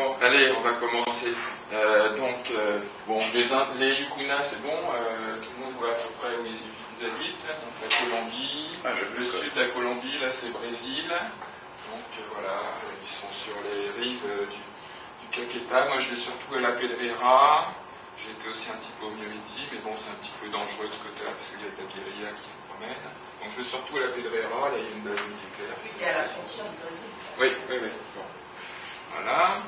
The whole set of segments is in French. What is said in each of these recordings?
Bon, allez, on va commencer. Euh, donc, euh, bon, les, les Yukuna, c'est bon, euh, tout le monde voit à peu près où ils, ils habitent. Donc, la Colombie, Ah, le sud de la Colombie, là, c'est Brésil. Donc, euh, voilà, ils sont sur les rives euh, du, du Caqueta. Moi, je vais surtout à la Pedrera. J'ai été aussi un petit peu au Mériti, mais bon, c'est un petit peu dangereux de ce côté-là, parce qu'il y a de la guérilla qui se promène. Donc, je vais surtout à la Pedrera, là, il y a une base militaire. C'est à la frontière du Brésil. Oui, oui, oui. Bon. Voilà.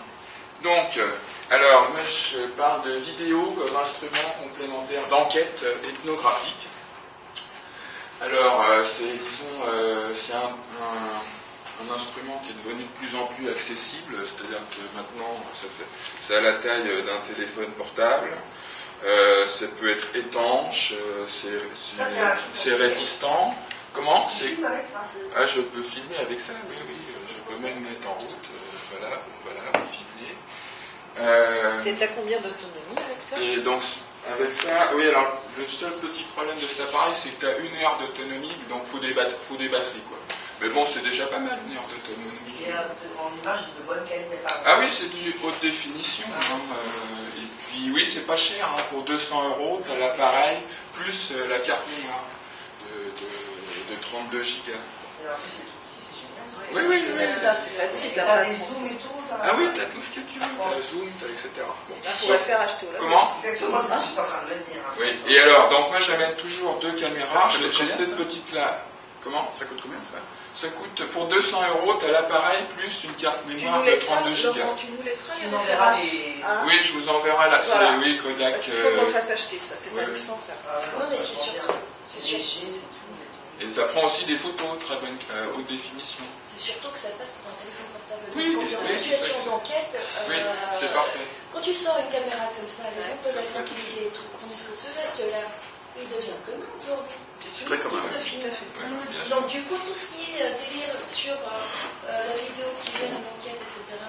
Donc, euh, alors, moi je parle de vidéo comme instrument complémentaire d'enquête euh, ethnographique. Alors, euh, c'est, disons, c'est un, un- un instrument qui est devenu de plus en plus accessible, c'est-à-dire que maintenant, ça fait, c'est à la taille d'un téléphone portable. Euh, ça peut être étanche, euh, c'est, Ça, résistant. Comment? C'est, ça ah, je peux filmer avec ça, oui, oui. Je peux même mettre en route. euh, voilà, voilà. Euh, Et t'as combien d'autonomie avec ça? et donc, avec ça, oui, alors, le seul petit problème de cet appareil, c'est que tu as une heure d'autonomie, donc il faut, des bat- faut des batteries, quoi. Mais bon, c'est déjà pas mal, une heure d'autonomie. Et euh, de- en image de bonne qualité. par Ah oui, c'est du haute définition. hein, euh, et puis, oui, c'est pas cher. hein, pour 200 euros, tu as l'appareil plus euh, la carte mémoire de, de- de 32 gigas. Et Oui, oui, C'est- oui, ça, c'est facile. Et T'as des zooms et tout. Ah oui, tu as tout ce que tu veux. Tu as Zoom, tu etc. Bon. On pourrait faire acheter au. Comment? Exactement, c'est ce que je suis en train de me dire. hein. Oui, et alors, donc moi j'amène toujours deux caméras. J'ai cette petite-là. Comment? Ça coûte combien ça? Ça coûte pour 200 euros, tu as l'appareil plus une carte Tu mémoire de laisseras, 32 gigas. Tu nous laisseras Tu les références. les- hein? Oui, je vous enverrai. C'est Voilà. oui, Kodak. Parce qu'il faut qu'on euh, le fasse acheter, ça, c'est ouais, indispensable. Ah, Non, mais c'est sûr. C'est léger, c'est tout. Et ça prend aussi des photos très bonne, euh, haute définition. C'est surtout que ça passe pour un téléphone portable. Oui, Donc, en oui, situation d'enquête, Oui, euh, c'est parfait. quand tu sors une caméra comme ça, les gens peuvent être intimidés et tout. Tandis que ce geste-là, il devient commun aujourd'hui. C'est très commun, qui se filme. Donc du coup, tout ce qui est euh, délire sur euh, euh, la vidéo qui vient à l'enquête, etc., bah,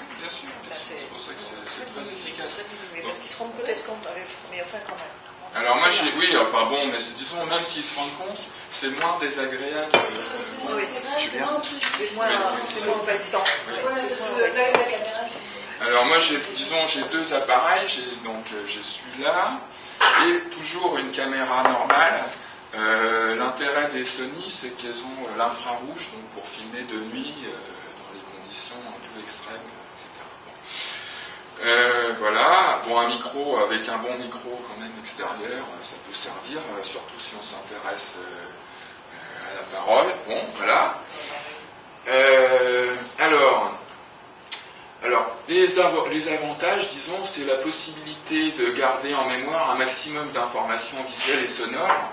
Oui, bien sûr, bien Bah, sûr. c'est- pour ça que c'est très efficace. Parce qu'ils se rendent peut-être compte, mais enfin quand même. Alors moi j'ai, oui, enfin bon, mais c'est- disons même s'ils se rendent compte, c'est moins désagréable. c'est moins Oui, c'est moins intrusif. C'est moins, c'est moins envahissant. Ouais, parce C'est que moins là, envahissant. la caméra, Alors moi j'ai, disons, j'ai deux appareils, j'ai donc euh, j'ai celui-là et toujours une caméra normale. Euh, l'intérêt des Sony, c'est qu'elles ont euh, l'infrarouge, donc pour filmer de nuit euh, dans les conditions un peu extrêmes. Euh, voilà, bon un micro avec un bon micro quand même extérieur, euh, ça peut servir, euh, surtout si on s'intéresse à la parole. Bon, voilà. Alors, les, avantages, disons, c'est la possibilité de garder en mémoire un maximum d'informations visuelles et sonores,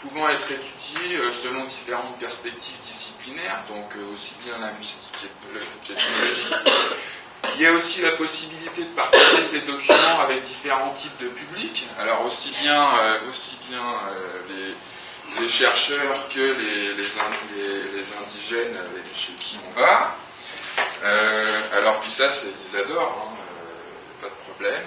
pouvant être étudiées selon différentes perspectives disciplinaires, donc aussi bien linguistiques qu'ethno- qu'ethnologiques. Il y a aussi la possibilité de partager ces documents avec différents types de publics, alors aussi bien, euh, aussi bien euh, les, chercheurs que les, les in- les- les indigènes chez qui on va. Euh, alors puis ça, ils adorent, hein, pas de problème.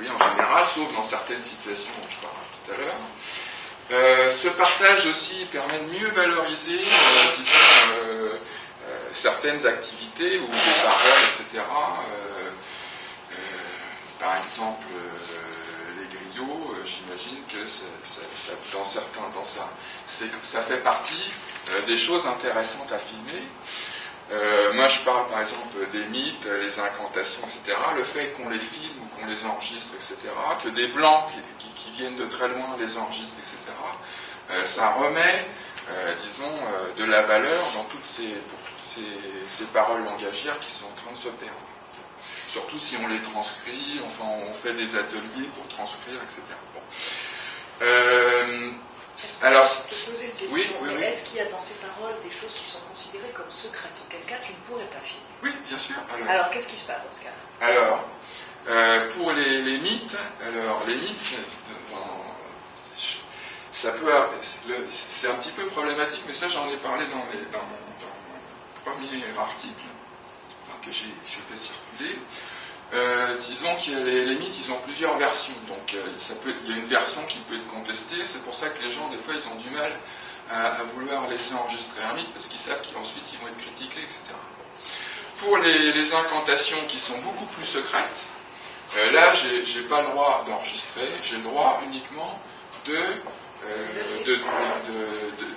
oui, en général, sauf dans certaines situations dont je parlerai tout à l'heure. Ce partage aussi permet de mieux valoriser, certaines activités ou des paroles, etc. Euh, euh, par exemple, euh, j'imagine que ça, fait partie des choses intéressantes à filmer. Moi, je parle par exemple des mythes, les incantations, etc. Le fait qu'on les filme ou qu'on les enregistre, etc., que des blancs qui, viennent de très loin les enregistrent, etc., ça remet, disons, de la valeur dans toutes ces, ces, ces paroles langagières qui sont en train de se perdre. Surtout si on les transcrit, enfin, on fait des ateliers pour transcrire, etc. Bon. Euh, que alors, je peux te poser une question oui, oui, Mais oui. Est-ce qu'il y a dans ces paroles des choses qui sont considérées comme secrètes Auquel cas tu ne pourrais pas filmer? oui, bien sûr. Alors, Alors qu'est-ce qui se passe dans ce cas Alors, euh, pour les, les mythes, alors les mythes, dans- ça peut, c'est un petit peu problématique, mais ça j'en ai parlé dans, mon, dans mon premier article, que j'ai fait circuler. Euh, disons que les, mythes, ils ont plusieurs versions, donc euh, ça peut, il y a une version qui peut être contestée. C'est pour ça que les gens, des fois, ils ont du mal à, vouloir laisser enregistrer un mythe parce qu'ils savent qu'ensuite ils vont être critiqués, etc. pour les, incantations qui sont beaucoup plus secrètes, euh, là, j'ai j'ai pas le droit d'enregistrer, j'ai le droit uniquement de, de,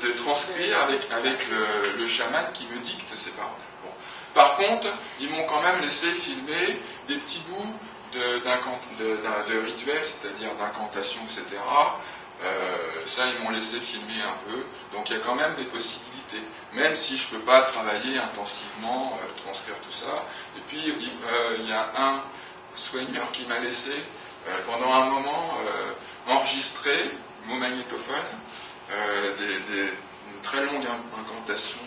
de- transcrire avec, le, le chaman qui me dicte ces paroles. Bon. Par contre, ils m'ont quand même laissé filmer des petits bouts de, rituels, c'est-à-dire d'incantations, etc. Euh, ça, ils m'ont laissé filmer un peu. Donc il y a quand même des possibilités, même si je ne peux pas travailler intensivement, euh, transcrire tout ça. Et puis, il euh, y a un soigneur qui m'a laissé euh, pendant un moment euh, enregistrer, mon magnétophone, euh, une très longue in- incantation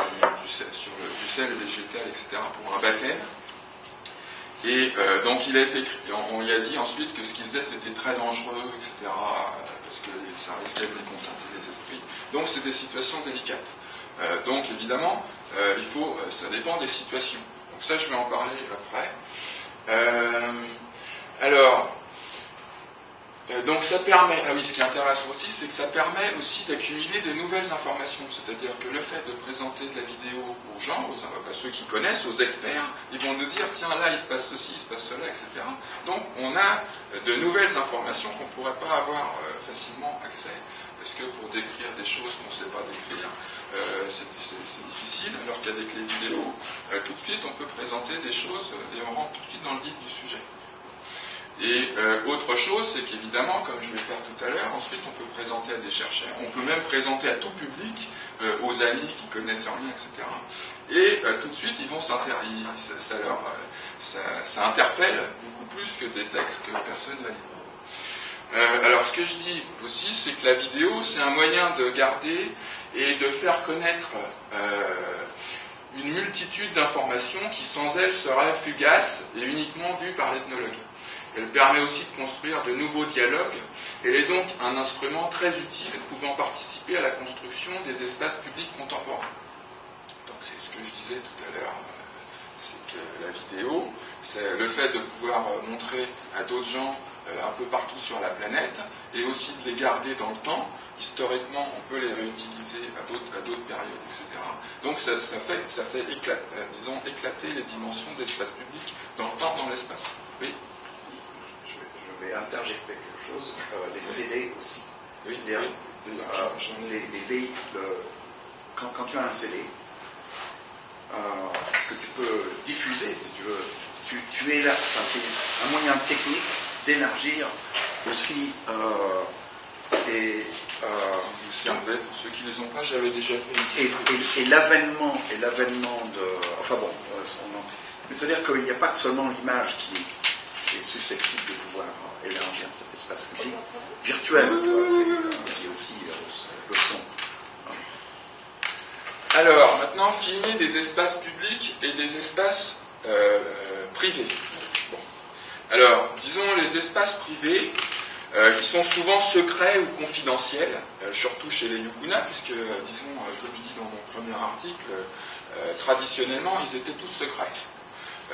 euh, du, sur le, sel végétal, etc., pour un baptême. Et euh, donc il a été, on, lui a dit ensuite que ce qu'il faisait c'était très dangereux, etc., parce que ça risquait de contenter les esprits. Donc c'est des situations délicates. Donc évidemment, il faut, ça dépend des situations. Donc ça, je vais en parler après. Alors, donc ça permet, ah oui, ce qui est intéressant aussi, c'est que ça permet aussi d'accumuler des nouvelles informations. C'est-à-dire que le fait de présenter de la vidéo aux gens, aux, à ceux qui connaissent, aux experts, ils vont nous dire, tiens, là, il se passe ceci, il se passe cela, etc. Donc on a euh, de nouvelles informations qu'on ne pourrait pas avoir euh, facilement accès. Parce que pour décrire des choses qu'on ne sait pas décrire, euh, c'est difficile, alors qu'avec les vidéos, euh, tout de suite, on peut présenter des choses euh, et on rentre tout de suite dans le vif du sujet. Et euh, autre chose, c'est qu'évidemment, comme je vais faire tout à l'heure, ensuite on peut présenter à des chercheurs, on peut même présenter à tout public, euh, aux amis qui connaissent rien, etc. Et euh, tout de suite, ils vont ça, leur, ça, interpelle beaucoup plus que des textes que personne va lire. Alors ce que je dis aussi, c'est que la vidéo, c'est un moyen de garder et de faire connaître une multitude d'informations qui sans elle seraient fugaces et uniquement vues par l'ethnologue. Elle permet aussi de construire de nouveaux dialogues. Elle est donc un instrument très utile pouvant participer à la construction des espaces publics contemporains. Donc c'est ce que je disais tout à l'heure, euh, c'est que la vidéo, c'est le fait de pouvoir euh, montrer à d'autres gens euh, un peu partout sur la planète et aussi de les garder dans le temps. Historiquement, on peut les réutiliser à d'autres, périodes, etc. Donc ça, fait, ça fait éclat- euh, disons, éclater les dimensions d'espace public dans le temps, dans l'espace. Oui, Vais interjecter quelque chose. Euh, les CD aussi. oui, Bien. oui. D'ailleurs, Euh, les, les véhicules, euh, quand, quand tu as un CD, euh, que tu peux diffuser si tu veux, tu, tu es là, enfin, c'est un moyen technique d'élargir aussi euh, et, euh, Vous savez, pour ceux qui ne les ont pas, j'avais déjà fait une et, et- et l'avènement et l'avènement de enfin bon euh, mais c'est à dire qu'il n'y a pas que seulement l'image qui, qui est susceptible de pouvoir élargir cet espace public virtuel euh, Alors, maintenant, filmer des espaces publics et des espaces euh, privés. Alors, disons les espaces privés, euh, qui sont souvent secrets ou confidentiels, surtout chez les Yukuna, puisque, disons, comme je dis dans mon premier article, traditionnellement, ils étaient tous secrets.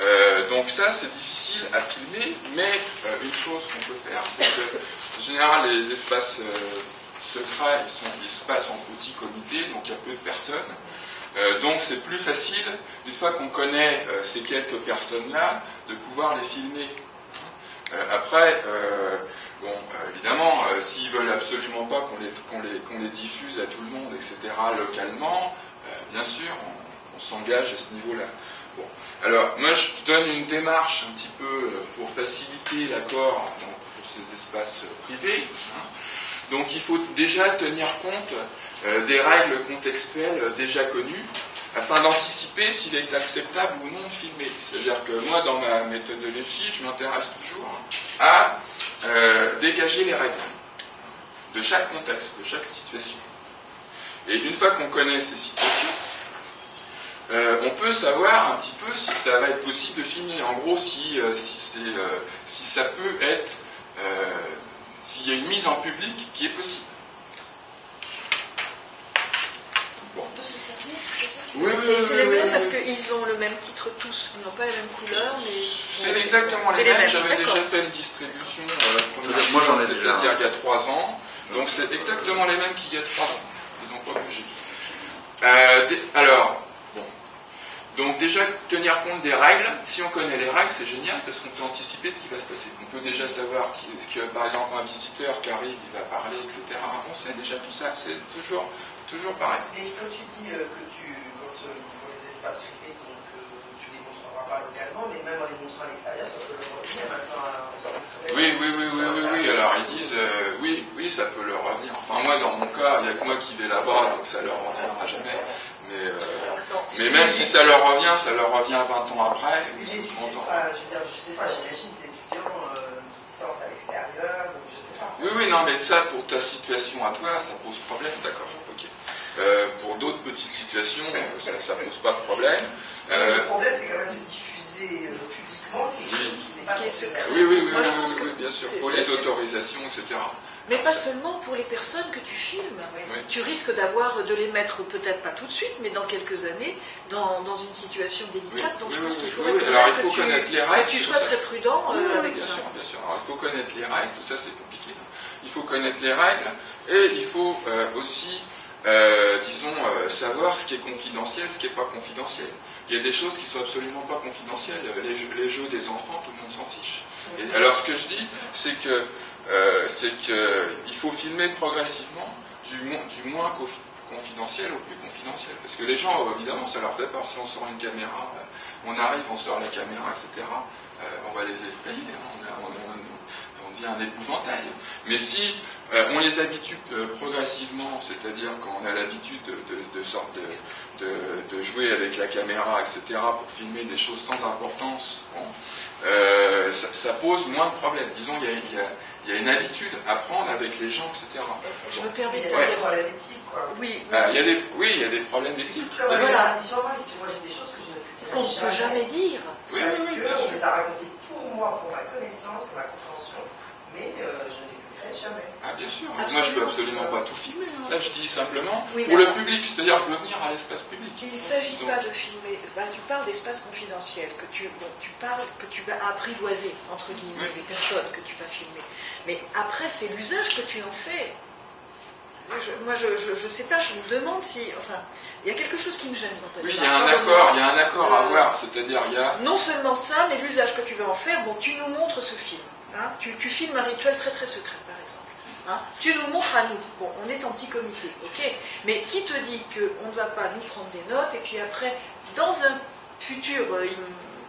Euh, donc ça, c'est difficile à filmer, mais euh, une chose qu'on peut faire, c'est que, en général, les espaces euh, secrets, ils, sont, ils se passent en petits comités, donc il y a peu de personnes. Donc c'est plus facile, une fois qu'on connaît ces quelques personnes-là, de pouvoir les filmer. Après, bon, évidemment, s'ils veulent absolument pas qu'on les, diffuse à tout le monde, etc., localement, bien sûr, on, s'engage à ce niveau-là. Alors, moi, je donne une démarche un petit peu euh, pour faciliter l'accord pour ces espaces privés. hein. Donc, il faut déjà tenir compte euh, des règles contextuelles euh, déjà connues afin d'anticiper s'il est acceptable ou non de filmer. C'est-à-dire que moi, dans ma méthodologie, je m'intéresse toujours à euh, dégager les règles de chaque contexte, de chaque situation. Et une fois qu'on connaît ces situations, euh, on peut savoir un petit peu si ça va être possible de filmer. En gros, si, euh, si, euh, si ça peut être, euh, s'il y a une mise en public qui est possible. Bon. On peut se servir, c'est ça Oui, oui, oui. C'est les oui, mêmes oui. parce qu'ils ont le même titre tous. Ils n'ont pas la même couleur, mais. C'est exactement les mêmes. J'avais déjà fait une distribution. euh, la première Moi, j'en ai déjà. Il y a- trois ans. Donc c'est exactement les mêmes qu'il y a trois ans. Ils n'ont pas bougé. Euh, alors. Donc déjà, tenir compte des règles, si on connaît les règles, c'est génial parce qu'on peut anticiper ce qui va se passer. On peut déjà savoir qui- que, par exemple, un visiteur qui arrive, il va parler, etc. On sait déjà tout ça, c'est toujours, toujours pareil. Et quand tu dis euh, que tu, quand, euh, pour les espaces privés, donc euh, tu les montreras pas localement, mais même en les montrant à l'extérieur, ça peut leur revenir maintenant centre Oui, oui, oui, oui, oui, oui. Alors ils disent, euh, oui, oui, ça peut leur revenir. Enfin moi, dans mon cas, il n'y a que moi qui vais là-bas, donc ça leur reviendra jamais. Mais, euh, mais même si ça leur revient, ça leur revient 20 ans après, Les ils sont étudiants, contents. enfin, je veux dire, je sais pas, j'imagine des étudiants euh, qui sortent à l'extérieur, ou je sais pas. Oui, oui, non, mais ça, pour ta situation à toi, ça pose problème, d'accord, ok. Euh, pour d'autres petites situations, euh, ça, ça pose pas de problème. Euh, le problème, c'est quand même de diffuser euh, publiquement quelque Oui. chose qui n'est pas faire. oui, oui, oui, Moi, oui, oui, oui, bien sûr, pour les c'est- autorisations, etc. Mais pas seulement pour les personnes que tu filmes. Oui. Tu risques d'avoir de les mettre peut-être pas tout de suite, mais dans quelques années, dans, dans une situation Oui, délicate. Donc oui, je pense qu'il faudrait oui. quand Alors il faut que tu- connaître les que règles. tu sois ça. très prudent euh, avec bien ça. sûr, bien sûr. Alors, il faut connaître les règles, tout ça c'est compliqué. Il faut connaître les règles et il faut euh, aussi, euh, disons, euh, savoir ce qui est confidentiel, ce qui n'est pas confidentiel. Il y a des choses qui sont absolument pas confidentielles. Les jeux, les jeux des enfants, tout le monde s'en fiche. Et alors ce que je dis, c'est que euh, c'est que il faut filmer progressivement du, mo- du moins confi- confidentiel au plus confidentiel. Parce que les gens, évidemment, ça leur fait peur. Si on sort une caméra, euh, on arrive, on sort la caméra, etc. euh, on va les effrayer. hein. on, a- devient un épouvantail. Mais si on les habitue progressivement, c'est-à-dire quand on a l'habitude de, de, de de, de- jouer avec la caméra, etc., pour filmer des choses sans importance, ça, pose moins de problèmes. Disons, il y a- il y a une habitude à prendre avec les gens, etc. Je me permets il y de a Ouais. des problèmes éthiques, quoi. Oui, Ah, il y a des, oui, il y a des problèmes d'éthique. Comme moi, si tu vois, j'ai des choses que je ne qu'on ne peut jamais dire. Oui, oui, Parce oui, bien qu'on sûr. les a racontées pour moi, pour ma connaissance et ma compréhension, mais euh, je ne les publierai jamais. Ah, bien sûr. Absolument. Moi, je peux absolument pas tout filmer. hein. Là, je dis simplement Oui, pour le public, c'est-à-dire je veux venir à l'espace public. Il ne s'agit pas de filmer, ben, tu parles d'espace confidentiel, que tu, bon, tu parles que tu vas apprivoiser, entre guillemets, Oui. les personnes que tu vas filmer. Mais après, c'est l'usage que tu en fais. Je- moi, je ne sais pas, je me demande si. Enfin, il y a quelque chose qui me gêne ta Oui, il y a un accord, il y a un accord à Euh, avoir, c'est-à-dire il y a. Non seulement ça, mais l'usage que tu vas en faire, bon, tu nous montres ce film. hein. tu, tu filmes un rituel très très secret, par exemple. hein. tu nous montres à nous. Bon, on est en petit comité, ok Mais qui te dit qu'on ne va pas nous prendre des notes et puis après, dans un futur euh,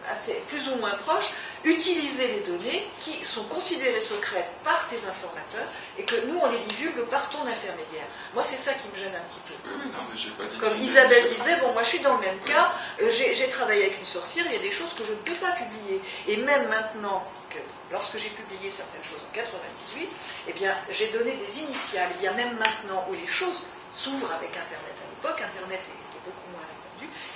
assez, plus ou moins proche, utiliser les données qui sont considérées secrètes par tes informateurs et que nous, on les divulgue par ton intermédiaire. Moi, c'est ça qui me gêne un petit peu. Oui, oui, non, mais j'ai pas dit. Comme Isabelle disait, bon, moi je suis dans le même Oui. cas, euh, j'ai travaillé avec une sorcière, il y a des choses que je ne peux pas publier. Et même maintenant, que lorsque j'ai publié certaines choses en 98, eh bien, j'ai donné des initiales. Il y a même maintenant où les choses s'ouvrent avec Internet. À l'époque, Internet moins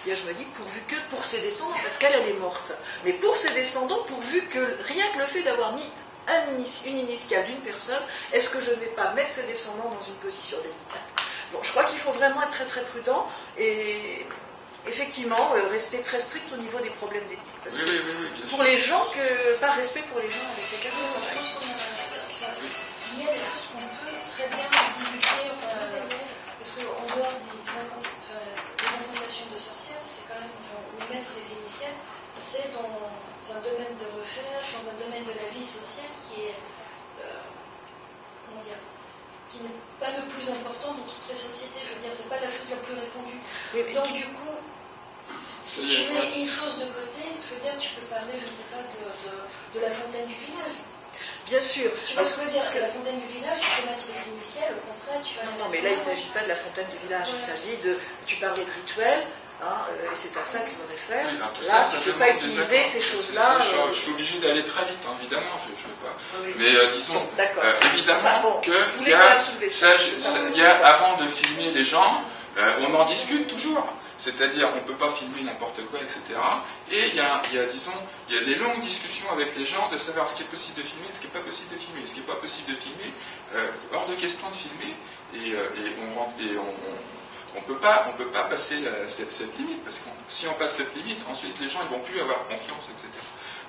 Eh bien, je me dis, pourvu que pour ses descendants, parce qu'elle, elle est morte, mais pour ses descendants, pourvu que rien que le fait d'avoir mis un une initiale d'une personne, est-ce que je ne vais pas mettre ses descendants dans une position délicate? Bon, je crois qu'il faut vraiment être très très prudent et effectivement euh, rester très strict au niveau des problèmes d'éthique. Parce Oui, que oui, oui, oui, bien sûr. pour les gens, que, par respect pour les gens avec lesquels on je travaille. pense qu'on a- il y a des choses qu'on peut très bien divulguer, enfin, parce qu'en dehors des incantations de sorcières, c'est quand même, enfin, ou mettre les initiales, c'est dans un domaine de recherche, dans un domaine de la vie sociale qui est, euh, comment dire, qui n'est pas le plus important dans toutes les sociétés. Je veux dire, c'est pas la chose la plus répandue. Donc du coup, si tu mets une chose de côté, je veux dire, tu peux parler, je ne sais pas, de, de- de la fontaine du village. bien sûr. Tu vois ce que je veux dire La fontaine du village, tu peux mettre les initiales, au contraire, tu vas Non, non, mais là, il ne s'agit pas de la fontaine du village, il s'agit de. Tu parlais de rituel, hein, euh, et c'est à ça que je me réfère. Oui, là, ça, tu ne peux pas utiliser ces choses-là. Je, euh, je suis obligé d'aller très vite, hein, évidemment, je ne veux pas. oui. Mais euh, disons, Bon, euh, évidemment Enfin, bon, que je il voulais y a, ça, je- Ça, je y avant de filmer les gens, euh, on en discute toujours. C'est-à-dire, on ne peut pas filmer n'importe quoi, etc. Et il y, a, il y a, disons, il y a des longues discussions avec les gens de savoir ce qui est possible de filmer, ce qui n'est pas possible de filmer. Ce qui n'est pas possible de filmer, hors de question de filmer. Et, et on rentre- et on, on- on peut pas, on peut pas passer la- cette, cette limite, parce que si on passe cette limite, ensuite les gens ils vont plus avoir confiance, etc.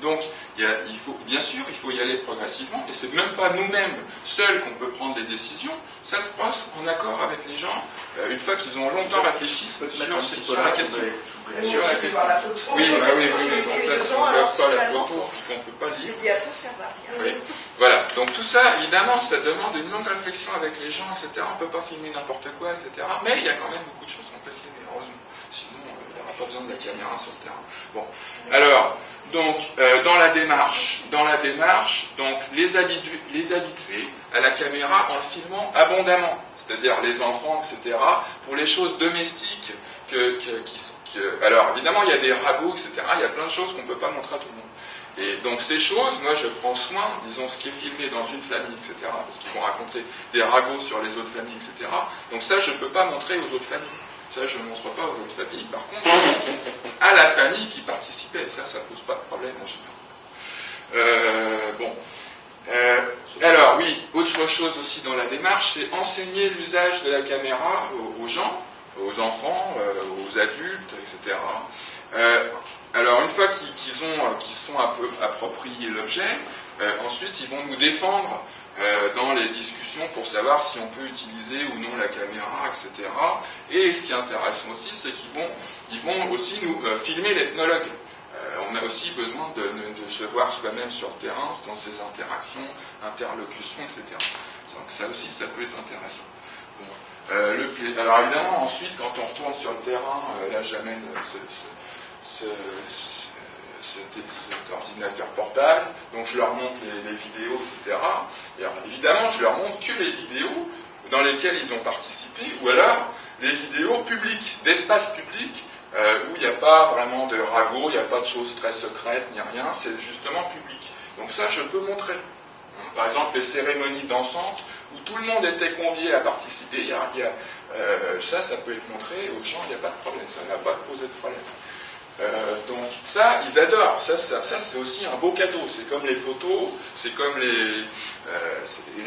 Donc, il, faut, bien sûr, il faut y aller progressivement, et c'est même pas nous-mêmes seuls qu'on peut prendre des décisions, ça se passe en accord avec les gens, euh, une fois qu'ils ont longtemps réfléchi sur, sur, la question. Sur la question. La photo. Oui, bah oui, oui, donc là, si on ne voit pas la photo, puis qu'on ne peut pas lire. Oui. Voilà, donc tout ça, évidemment, ça demande une longue réflexion avec les gens, etc. On ne peut pas filmer n'importe quoi, etc. Mais il y a quand même beaucoup de choses qu'on peut filmer, heureusement. Sinon, euh, il n'y aura pas besoin de la caméra sur le terrain. Bon, alors, donc, euh, dans la démarche, dans la démarche, donc les habitués, les habitués à la caméra en le filmant abondamment, c'est-à-dire les enfants, etc., pour les choses domestiques alors évidemment, il y a des ragots, etc., il y a plein de choses qu'on ne peut pas montrer à tout le monde. Et donc ces choses, moi je prends soin, disons ce qui est filmé dans une famille, etc., parce qu'ils vont raconter des ragots sur les autres familles, etc. Donc ça, je ne peux pas montrer aux autres familles. Ça, je ne montre pas aux autres familles. Par contre, à la famille qui participait. Ça, ça ne pose pas de problème en général. Euh, bon. Euh, alors, oui, autre chose aussi dans la démarche, c'est enseigner l'usage de la caméra aux, gens, aux enfants, euh, aux adultes, etc. alors, une fois qu'ils ont, qu'ils sont appropriés l'objet, ensuite, ils vont nous défendre dans les discussions pour savoir si on peut utiliser ou non la caméra, etc. Et ce qui est intéressant aussi, c'est qu'ils vont aussi nous euh, filmer l'ethnologue. Euh, on a aussi besoin de, se voir soi-même sur le terrain, dans ses interactions, interlocutions, etc. Donc ça aussi, ça peut être intéressant. Euh, le, alors évidemment, ensuite, quand on retourne sur le terrain, là j'amène ce, cet ordinateur portable, donc je leur montre les, vidéos, etc. Et évidemment, je leur montre que les vidéos dans lesquelles ils ont participé, ou alors les vidéos publiques, d'espace public, euh, où il n'y a pas vraiment de ragot, il n'y a pas de choses très secrètes, ni rien, c'est justement public. Donc ça, je peux montrer. Par exemple, les cérémonies dansantes, où tout le monde était convié à participer, y a, euh, ça, ça peut être montré aux gens, il n'y a pas de problème, ça n'a pas posé de problème. Euh, donc ça, ils adorent. Ça, ça, c'est aussi un beau cadeau. C'est comme les photos, c'est comme les,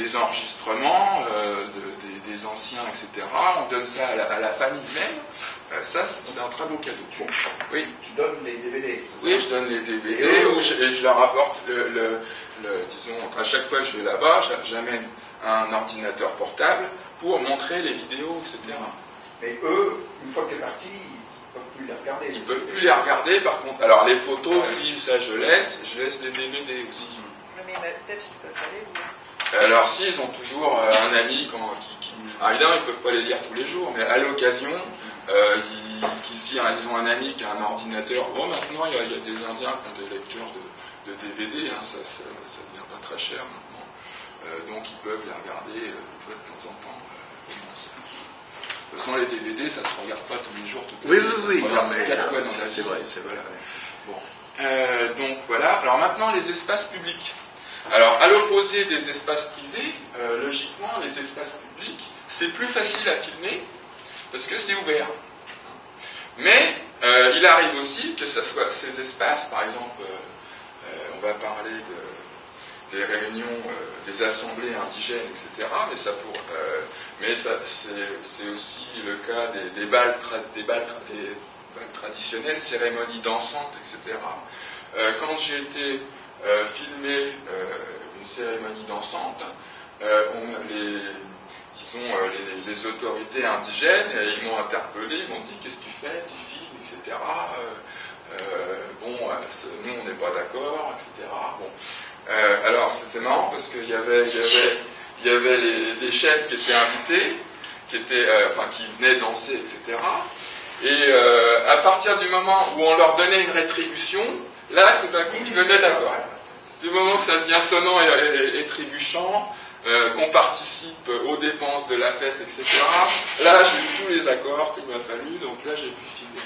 les enregistrements des, anciens, etc. On donne ça à la famille même. Euh, ça, c'est un très beau cadeau. Oui. Tu donnes les DVD, Oui, je donne les DVD et je, je, leur apporte le, disons, à chaque fois que je vais là-bas, j'amène un ordinateur portable pour montrer les vidéos, etc. Mais eux, une fois que tu es parti, plus les regarder. Ils peuvent plus les regarder, par contre. Alors les photos, si ça je laisse, je laisse les DVD aussi. Mais peut-être qu'ils peuvent pas les lire. Alors si, ils ont toujours euh, un ami qui, qui... Alors évidemment, ils ne peuvent pas les lire tous les jours, mais à l'occasion, euh, hein, ils ont un ami qui a un ordinateur. Bon, maintenant, il y, a, des Indiens qui ont des lecteurs de, DVD, hein, ça ne devient pas très cher maintenant. Euh, donc, ils peuvent les regarder euh, de temps en temps. De toute façon, les DVD, ça ne se regarde pas tous les jours, toutes les Oui, oui, oui. quatre fois dans la C'est vrai, c'est vrai. Bon. donc voilà. Alors maintenant, les espaces publics. Alors, à l'opposé des espaces privés, logiquement, les espaces publics, c'est plus facile à filmer parce que c'est ouvert. Mais euh, il arrive aussi que ce soit ces espaces, par exemple, euh, euh, on va parler des réunions, des assemblées indigènes, etc. Mais, ça mais c'est aussi le cas des, balles, des, balles, traditionnelles, cérémonies dansantes, etc. quand j'ai été filmer une cérémonie dansante, les, euh, les, autorités indigènes, ils m'ont interpellé, ils m'ont dit qu'est-ce que tu fais, tu filmes, etc. Euh, euh, bon, nous on n'est pas d'accord, etc. Bon. Alors c'était marrant parce qu'il y avait, des chefs qui étaient invités, qui, qui venaient danser, etc. Et à partir du moment où on leur donnait une rétribution, là tout d'un coup ils venaient d'accord. Du moment que ça devient sonnant et trébuchant, euh, qu'on participe aux dépenses de la fête, etc. Là, j'ai eu tous les accords qu'il m'a fallu, donc là, j'ai pu filmer.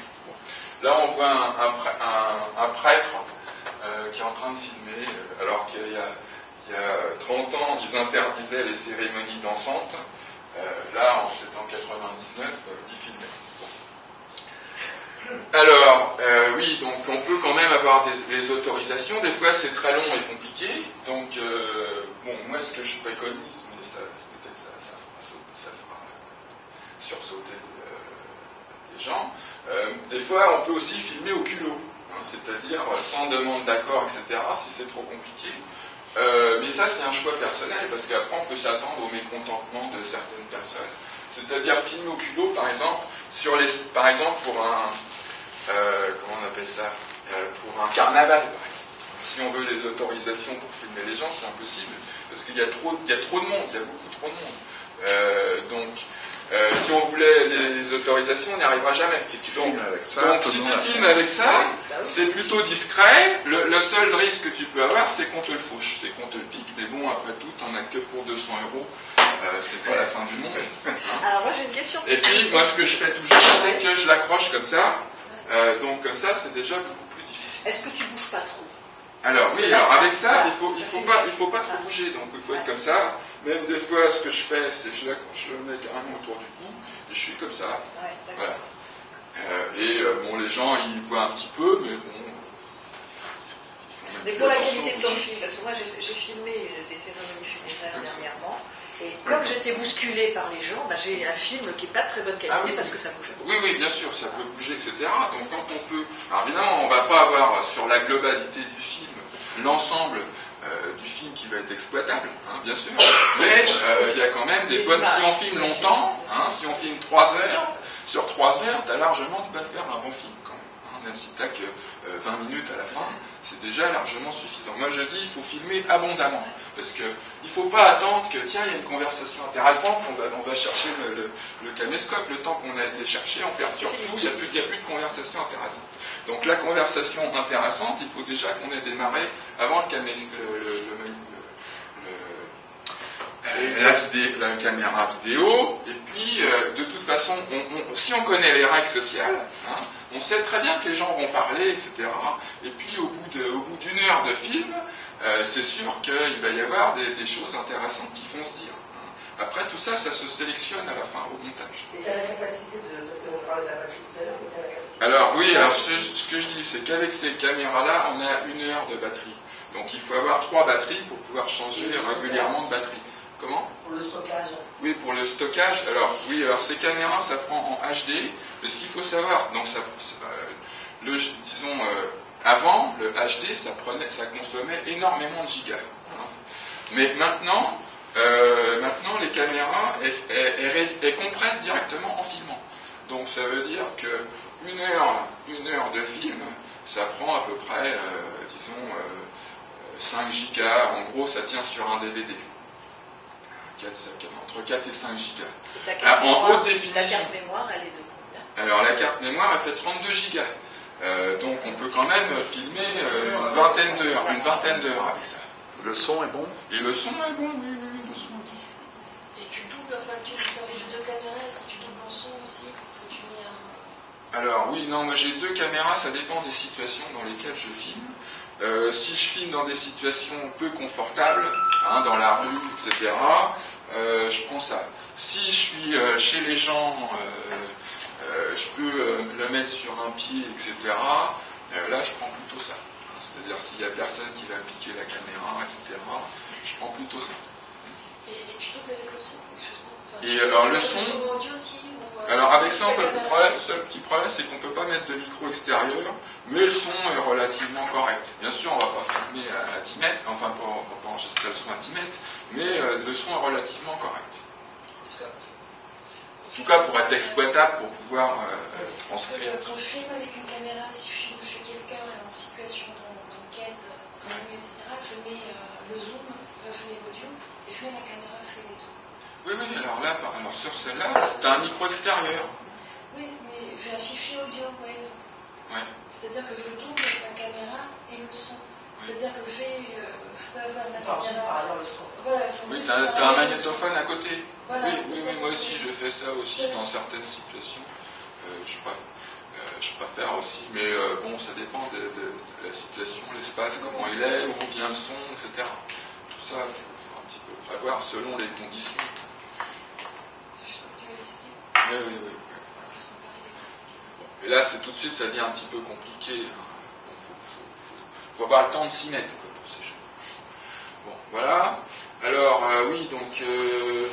Là, on voit un, prêtre euh, qui est en train de filmer, euh, alors qu'il y, a 30 ans, ils interdisaient les cérémonies dansantes. là, c'est en 99, ils filmaient. Alors, euh, oui, donc on peut quand même avoir des, autorisations. Des fois, c'est très long et compliqué. Donc, euh, bon, moi, ce que je préconise, mais ça, peut-être ça, ça, fera, sursauter euh, les gens, des fois, on peut aussi filmer au culot. C'est-à-dire sans demande d'accord, etc., si c'est trop compliqué. Euh, mais ça, c'est un choix personnel, parce qu'après, on peut s'attendre au mécontentement de certaines personnes. C'est-à-dire filmer au culot, par exemple, sur les, par exemple, pour un, euh, comment on appelle ça, euh, pour un carnaval, par exemple. Si on veut les autorisations pour filmer les gens, c'est impossible, parce qu'il y, a trop, y a trop de monde, il y a beaucoup trop de monde. donc, euh, si on voulait les autorisations, on n'y arrivera jamais. Si tu filmes avec ça, donc si tu filmes avec ça, c'est plutôt discret. Le, seul risque que tu peux avoir, c'est qu'on te le fauche, c'est qu'on te le pique. Mais bon, après tout, t'en as que pour 200 euros. Euh, c'est pas la fin du monde. Alors moi j'ai une question. Et puis moi ce que je fais toujours, c'est que je l'accroche comme ça. Euh, donc comme ça, c'est déjà beaucoup plus difficile. Est-ce que tu bouges pas trop? Alors oui, alors avec ça, il faut, il faut pas, il faut pas trop bouger, donc il faut être comme ça. Même des fois, ce que je fais, c'est que je le mec carrément autour du cou, et je suis comme ça. voilà. Euh, et euh, bon, les gens, ils voient un petit peu, mais bon. Mais pour la qualité de ton film, parce que moi j'ai filmé des cérémonies funéraires dernièrement, et comme j'étais bousculé par les gens, bah, j'ai un film qui n'est pas de très bonne qualité ah parce que ça bouge. Oui, oui, bien sûr, ça peut bouger, etc. Donc quand on peut... Alors évidemment, on ne va pas avoir sur la globalité du film l'ensemble euh, du film qui va être exploitable, hein, bien sûr. Mais euh, il y a quand même des bonnes... Si on filme longtemps, hein, si on filme 3 heures, sur 3 heures, tu as largement de quoi faire un bon film quand même. Hein, même si tu que 20 euh, minutes à la fin, c'est déjà largement suffisant. Moi je dis, il faut filmer abondamment. Parce qu'il ne faut pas attendre que, tiens, il y a une conversation intéressante, on va, chercher le, caméscope, le temps qu'on a été cherché, on perd surtout, il n'y a plus de conversation intéressante. Donc la conversation intéressante, il faut déjà qu'on ait démarré avant le caméscope, la, la, caméra vidéo, et puis euh, de toute façon, si on connaît les règles sociales, hein, on sait très bien que les gens vont parler, etc. Et puis au bout d'une heure de film, euh, c'est sûr qu'il va y avoir des, choses intéressantes qui font se dire. Hein. Après tout ça, ça se sélectionne à la fin au montage. Et tu as la capacité de. Parce qu'on parlait de la batterie tout à l'heure, mais tu la capacité. Alors oui, alors ce, ce que je dis, c'est qu'avec ces caméras-là, on a une heure de batterie. Donc il faut avoir trois batteries pour pouvoir changer régulièrement de batterie. Comment? Pour le stockage. Oui, pour le stockage. Alors, oui, alors ces caméras, ça prend en HD. Mais ce qu'il faut savoir, donc ça, euh, le, disons, euh, avant, le HD, ça, prenait, ça consommait énormément de gigas. Mais maintenant, euh, maintenant les caméras, elles, compressent directement en filmant. Donc ça veut dire que une heure, une heure de film, ça prend à peu près, disons, 5 gigas. En gros, ça tient sur un DVD entre 4 et 5 gigas. Ah, en haute définition. La carte mémoire, elle est de combien? Alors la carte mémoire, elle fait 32 gigas. Euh, donc on peut quand même filmer euh, une vingtaine d'heures, une vingtaine d'heures avec ça. Le son est bon? Et le son est bon, oui, oui, Et tu doubles, de deux caméras, est-ce que tu doubles en aussi. Alors oui, non, moi j'ai deux caméras, ça dépend des situations dans lesquelles je filme. Euh, si je filme dans des situations peu confortables, hein, dans la rue, etc., euh, je prends ça. Si je suis euh, chez les gens, je peux le mettre sur un pied, etc., là je prends plutôt ça. C'est-à-dire s'il n'y a personne qui va piquer la caméra, etc., je prends plutôt ça. Et, tu doubles avec le son Et alors le son... Alors avec ça, le, problème, seul petit problème, c'est qu'on ne peut pas mettre de micro extérieur, mais le son est relativement correct. Bien sûr, on ne va pas filmer à, 10 mètres, enfin on ne va pas enregistrer le son à 10 mètres, mais euh, le son est relativement correct. En tout cas, pour être exploitable, pour pouvoir euh, transcrire. Quand je filme avec une caméra, si je filme chez quelqu'un en situation d'enquête, etc., je mets euh, le zoom, je mets l'audio, et je mets la caméra, je fais les deux. Oui, oui, alors là, alors sur celle-là, tu as un micro extérieur. Oui, mais j'ai un fichier audio wave. Ouais. C'est-à-dire que je double la caméra et le son. C'est-à-dire que j'ai, euh, je peux avoir ma caméra. le son. Voilà, oui, tu as, un magnétophone à côté. Voilà, oui, oui, oui moi aussi, je fais ça aussi dans certaines situations. Euh, je, préfère, euh, je, préfère, aussi, mais bon, ça dépend de, la situation, l'espace, comment il est, où vient le son, etc. Tout ça, il faut, un petit peu prévoir selon les conditions. Oui, oui, oui. Et là, c'est tout de suite, ça devient un petit peu compliqué. Il hein. faut, avoir le temps de s'y mettre pour ces jeux. Bon, voilà. Alors, euh, oui, donc. Euh,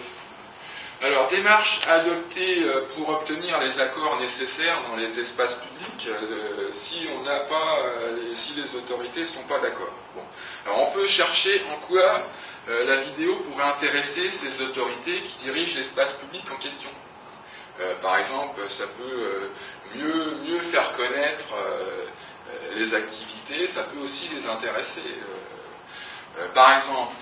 alors, démarche adoptée euh, pour obtenir les accords nécessaires dans les espaces publics. public euh, si on n'a pas, les- si les autorités ne sont pas d'accord. Bon. Alors on peut chercher en quoi euh, la vidéo pourrait intéresser ces autorités qui dirigent l'espace public en question. Euh, par exemple, ça peut euh, mieux, mieux faire connaître les activités, ça peut aussi les intéresser. Par exemple,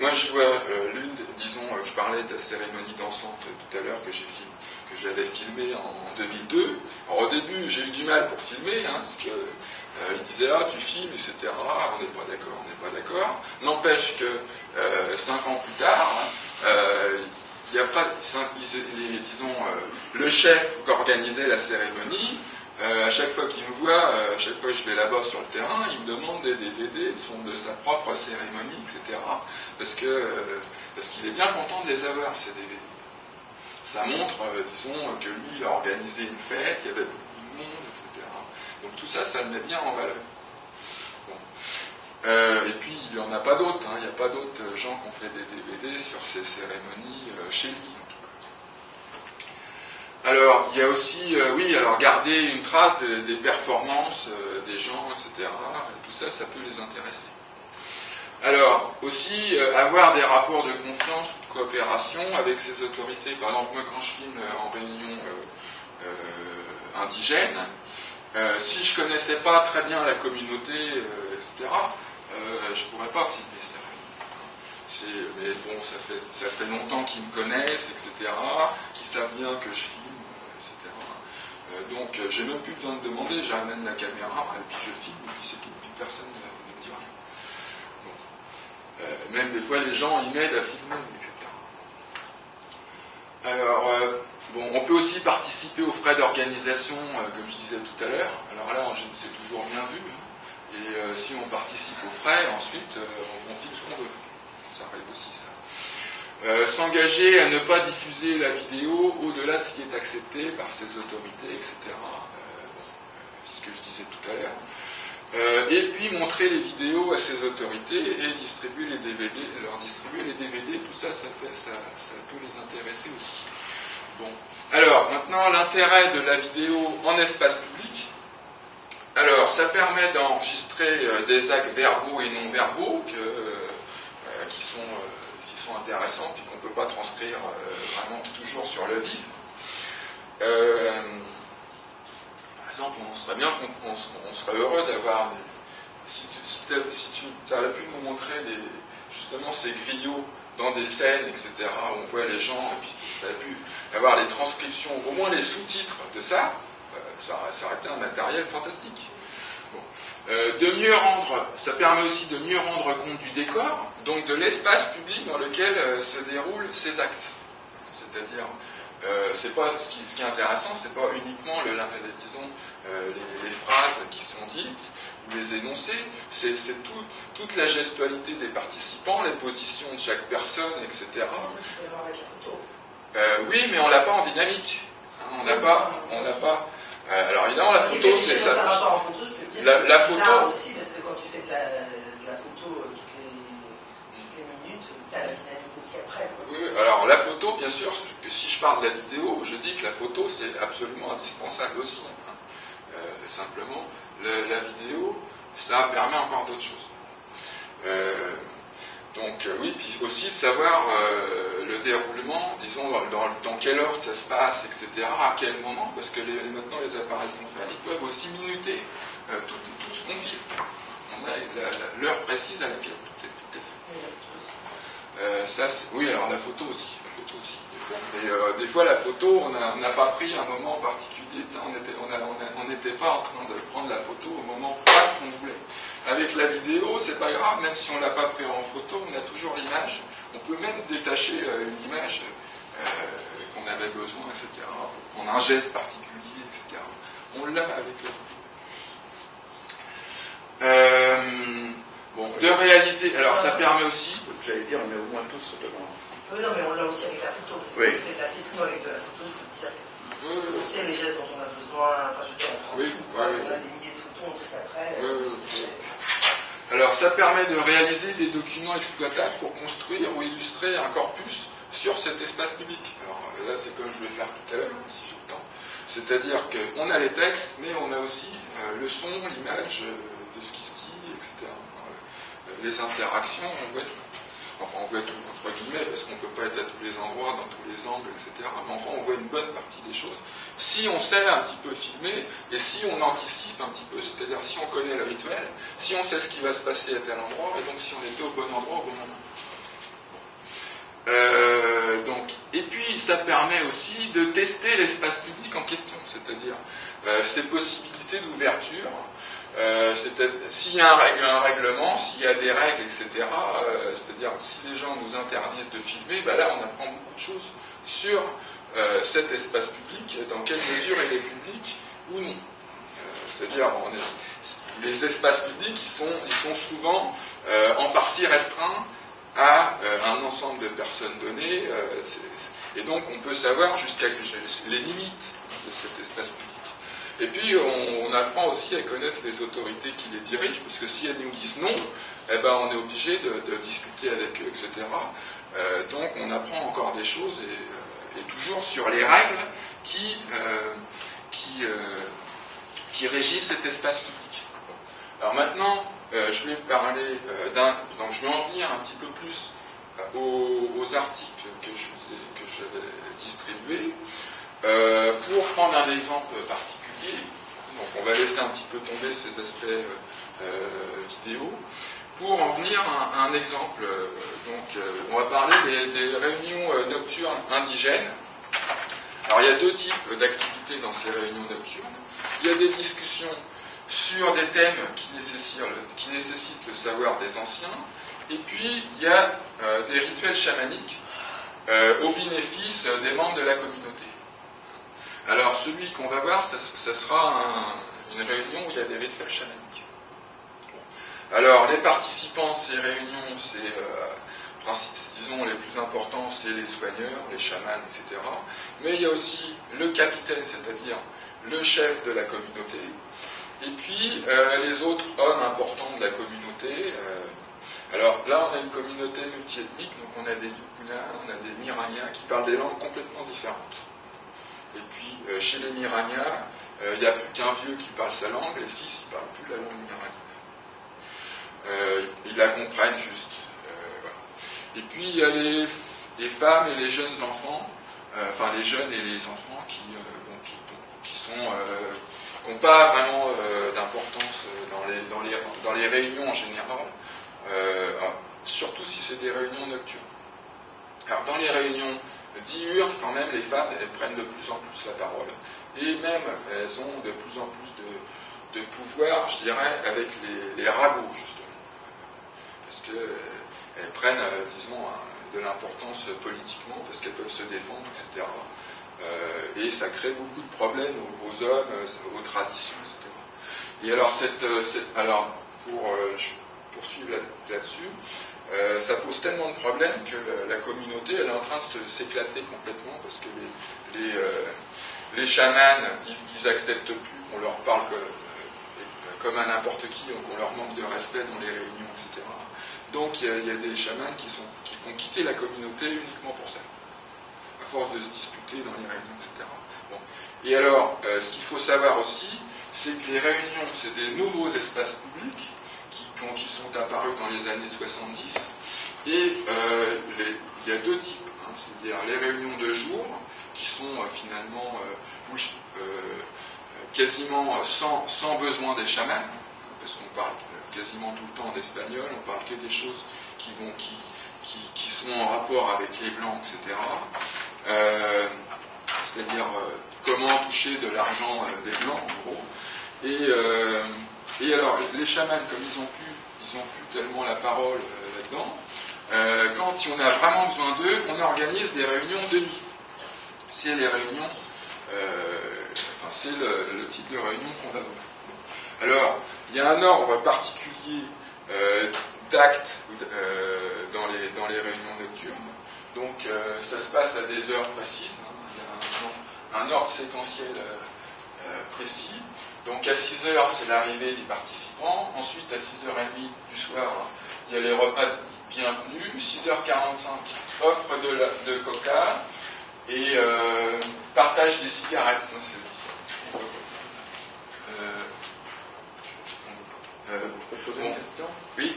moi je vois l'une, disons, je parlais de la cérémonie dansante tout à l'heure que j'ai film- que j'avais filmée en 2002. Alors au début j'ai eu du mal pour filmer, hein, parce que il disait ah tu filmes, etc. On n'est pas d'accord, on n'est pas d'accord. N'empêche que euh, cinq ans plus tard, hein, euh, il n'y a pas, disons, euh, le chef qui organisait la cérémonie, à chaque fois qu'il me voit, à chaque fois que je vais là-bas sur le terrain, il me demande des DVD de, son, de sa propre cérémonie, etc. Parce parce qu'il est bien content de les avoir, ces DVD. Ça montre, disons, que lui, il a organisé une fête, il y avait beaucoup de monde, etc. Donc tout ça, ça le met bien en valeur. Euh, et puis, il n'y en a pas d'autres. hein. Il n'y a pas d'autres euh, gens qui ont fait des DVD sur ces cérémonies euh, chez lui, en tout cas. Alors, il y a aussi, oui, alors garder une trace de- des performances des gens, etc. Tout ça, ça peut les intéresser. Alors, aussi, avoir des rapports de confiance ou de coopération avec ces autorités. Par exemple, moi, quand je filme en réunion indigène, euh, si je connaissais pas très bien la communauté, euh, etc., euh, je pourrais pas filmer ça. Mais bon, ça fait, ça fait longtemps qu'ils me connaissent, etc., qu'ils savent bien que je filme, euh, etc. Donc, j'ai même plus besoin de demander, j'amène la caméra, et puis je filme, et puis c'est tout, puis personne ne me dit rien. Même des fois, les gens, ils m'aident à filmer, etc. Alors, bon, on peut aussi participer aux frais d'organisation, euh, comme je disais tout à l'heure. Alors là, c'est toujours bien vu. hein. Et euh, si on participe aux frais, ensuite, euh, on, filme ce qu'on veut. Ça arrive aussi, ça. S'engager à ne pas diffuser la vidéo au-delà de ce qui est accepté par ces autorités, etc. C'est ce que je disais tout à l'heure. Et puis montrer les vidéos à ces autorités et distribuer les DVD, leur distribuer les DVD, tout ça, ça peut les intéresser aussi. Bon. Alors, maintenant, l'intérêt de la vidéo en espace public. Alors, ça permet d'enregistrer euh, des actes verbaux et non verbaux euh, qui, sont, euh, qui sont intéressants, puis qu'on ne peut pas transcrire vraiment toujours sur le vif. Par exemple, on serait bien on se- on serait heureux d'avoir si tu, si pu nous montrer justement ces griots dans des scènes, etc., où on voit les gens, et tu avais pu avoir les transcriptions, au moins les sous-titres de ça, euh, ça, aurait- été un matériel fantastique. Euh, de mieux rendre, ça permet aussi de mieux rendre compte du décor, donc de l'espace public dans lequel euh, se déroulent ces actes. C'est-à-dire, c'est pas ce qui, est intéressant, c'est pas uniquement le, disons les, phrases qui sont dites ou les énoncés, c'est c'est tout- toute la gestualité des participants, les positions de chaque personne, etc. Euh, oui, mais on l'a pas en dynamique. Hein, on n'a pas, on n'a pas. euh, alors évidemment, la photo, c'est ça. en photo, je peux dire. La- la photo- Là aussi, parce que quand tu fais de la, de la photo euh, toutes les, toutes les minutes, tu as la dynamique aussi après. quoi. Oui, alors la photo, bien sûr, si je parle de la vidéo, je dis que la photo c'est absolument indispensable aussi. hein. Euh, simplement, le- la vidéo, ça permet encore d'autres choses. Euh, donc euh, oui, puis aussi savoir euh, le déroulement, disons dans, quel ordre ça se passe, etc., à quel moment, parce que les- maintenant les appareils qu'on fait, ils peuvent aussi minuter euh, tout, tout ce qu'on filme. On a l'heure précise à laquelle tout est, tout est fait. Euh, ça, oui, alors la photo aussi. La photo aussi. Et euh, des fois, la photo, on n'a pas pris un moment particulier. On n'était on on on pas en train de prendre la photo au moment qu'on voulait. Avec la vidéo, c'est pas grave, même si on l'a pas pris en photo, on a toujours l'image. On peut même détacher euh, une image euh, qu'on avait besoin, etc. Pour prendre un geste particulier, etc. On l'a avec la vidéo. Euh, bon, de réaliser. Alors, ça permet aussi. J'allais dire, on est au moins tous photographes. Oui, non, mais on l'a aussi avec la photo. Parce que Oui. fais de la techno avec de la photo, je peux te dire Oui, oui, qu'on oui. sait les gestes dont on a besoin. Enfin, je veux dire, on prend Oui, tout. On a des milliers Alors, ça permet de réaliser des documents exploitables pour construire ou illustrer un corpus sur cet espace public. Alors là, c'est comme je vais faire tout à l'heure, si j'ai le temps. C'est-à-dire qu'on a les textes, mais on a aussi euh, le son, l'image euh, de ce qui se dit, etc. Euh, les interactions, on voit tout. Enfin, on voit tout, parce qu'on ne peut pas être à tous les endroits, dans tous les angles, etc. Mais enfin, on voit une bonne partie des choses. Si on sait un petit peu filmer, et si on anticipe un petit peu, c'est-à-dire si on connaît le rituel, si on sait ce qui va se passer à tel endroit, et donc si on était au bon endroit au bon moment. Euh, donc, et puis, ça permet aussi de tester l'espace public en question, c'est-à-dire euh, ses possibilités d'ouverture. Euh, s'il y a un, règlement, s'il y a des règles, etc., euh, c'est-à-dire si les gens nous interdisent de filmer, ben là on apprend beaucoup de choses sur euh, cet espace public, dans quelle mesure il est public ou non. c'est-à-dire les espaces publics, sont, ils sont souvent en partie restreints à un ensemble de personnes données, et donc on peut savoir jusqu'à les limites de cet espace public. Et puis, on, apprend aussi à connaître les autorités qui les dirigent, parce que si elles nous disent non, eh ben, on est obligé de, discuter avec eux, etc. Euh, donc, on apprend encore des choses, et, euh, toujours sur les règles qui, euh, qui, régissent cet espace public. Alors maintenant, je vais parler. Donc, je vais en venir un petit peu plus aux, articles que je distribués. pour prendre un exemple particulier, donc on va laisser un petit peu tomber ces aspects euh, euh, vidéo. Pour en venir à, un exemple, euh, donc, on va parler des, réunions nocturnes indigènes. Alors il y a deux types d'activités dans ces réunions nocturnes. Il y a des discussions sur des thèmes qui nécessitent, qui nécessitent le savoir des anciens, et puis il y a des rituels chamaniques au bénéfice des membres de la communauté. Alors, celui qu'on va voir, ce sera une réunion où il y a des rituels chamaniques. Alors, les participants à ces réunions, c'est, euh, disons, les plus importants, c'est les soigneurs, les chamans, etc. Mais il y a aussi le capitaine, c'est-à-dire le chef de la communauté, et puis euh, les autres hommes importants de la communauté. Euh, alors là, on a une communauté multiethnique, donc on a des Yukuna, on a des Miranya qui parlent des langues complètement différentes. Et puis, euh, chez les Miranias, euh, il n'y a plus qu'un vieux qui parle sa langue, les fils, ils ne parlent plus la langue Mirania. Euh, ils la comprennent juste. Et puis, il y a les, femmes et les jeunes enfants, enfin les jeunes et les enfants qui, sont n'ont pas vraiment d'importance dans les, réunions en général, surtout si c'est des réunions nocturnes. Alors dans les réunions diurnes, quand même, les femmes, elles prennent de plus en plus la parole. Et même, elles ont de plus en plus de, pouvoir, je dirais, avec les, ragots, justement. Parce qu'elles prennent, euh, disons, de l'importance politiquement, parce qu'elles peuvent se défendre, etc. Euh, et ça crée beaucoup de problèmes aux, hommes, aux traditions, etc. Et alors, cette, euh, alors pour poursuivre là-dessus, euh, ça pose tellement de problèmes que la, communauté elle est en train de s'éclater complètement parce que les, les, euh, chamans, ils, n'acceptent plus qu'on leur parle euh, comme à n'importe qui, qu'on leur manque de respect dans les réunions, etc. Donc il y, a, des chamans qui, sont, qui ont quitté la communauté uniquement pour ça, à force de se disputer dans les réunions, etc. Et alors, ce qu'il faut savoir aussi, c'est que les réunions, c'est des nouveaux espaces publics qui sont apparus dans les années 70. Et euh, il y a deux types, hein, c'est-à-dire les réunions de jour, qui sont euh, finalement euh, quasiment sans, besoin des chamans, parce qu'on parle quasiment tout le temps d'espagnol, on parle que des choses qui, vont, qui, qui, sont en rapport avec les blancs, etc. c'est-à-dire comment toucher de l'argent des blancs, en gros. Et et alors, les chamans, comme ils n'ont plus, ils ont plus tellement la parole euh, là-dedans, euh, quand on a vraiment besoin d'eux, on organise des réunions de nuit. C'est les réunions, euh, enfin c'est le, type de réunion qu'on va voir. Alors, il y a un ordre particulier d'actes dans, les, dans les réunions nocturnes. Donc, ça se passe à des heures précises. Hein. Il y a un ordre séquentiel précis. Donc à 6h, c'est l'arrivée des participants. Ensuite, à 6h30 du soir, il y a les repas de bienvenue. 6h45, offre de, coca et euh, partage des cigarettes. Ça, c'est euh, euh, je peux euh, poser une question? Oui.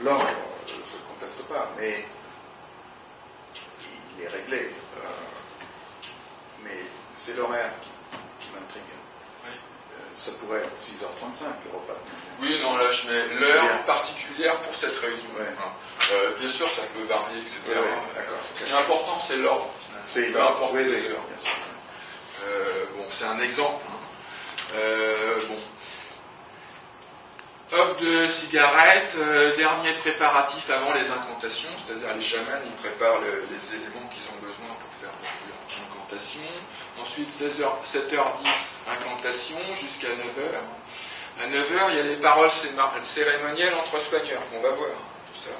L'ordre, je ne conteste pas, mais il est réglé. Euh, mais c'est l'horaire qui m'intrigue. Ça pourrait être 6h35, le repas de oui, non, là je mets l'heure particulière pour cette réunion. Ouais. hein. Euh, bien sûr, ça peut varier, etc. Ouais, ouais, d'accord. Ce qui est important, c'est l'ordre. C'est oui, les heures. bien sûr. Euh, bon, c'est un exemple. hein. Euh, bon. Offre de cigarettes, dernier préparatif avant les incantations, c'est-à-dire les chamans, ils préparent le- les éléments qu'ils ont Ensuite, 16h, 7h10, incantation, jusqu'à 9h. À 9h, il y a les paroles cérémonielles entre soigneurs, qu'on va voir, tout ça.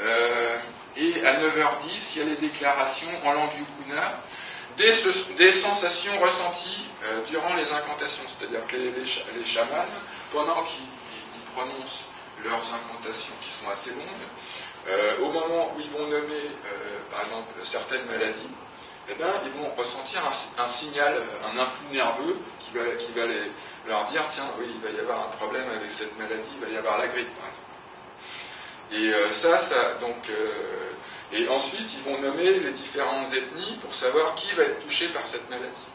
Euh, et à 9h10, il y a les déclarations en langue yukuna des, des sensations ressenties euh, durant les incantations. C'est-à-dire que les, les, cha- les chamans, pendant qu'ils ils prononcent leurs incantations qui sont assez longues, euh, au moment où ils vont nommer, par exemple, certaines maladies, eh ben, ils vont ressentir un, si- un signal, euh, un influx nerveux qui va, qui va les- leur dire tiens, oui, il va y avoir un problème avec cette maladie, il va y avoir la grippe, par exemple. Et euh, ça, ça, donc, euh, et ensuite, ils vont nommer les différentes ethnies pour savoir qui va être touché par cette maladie.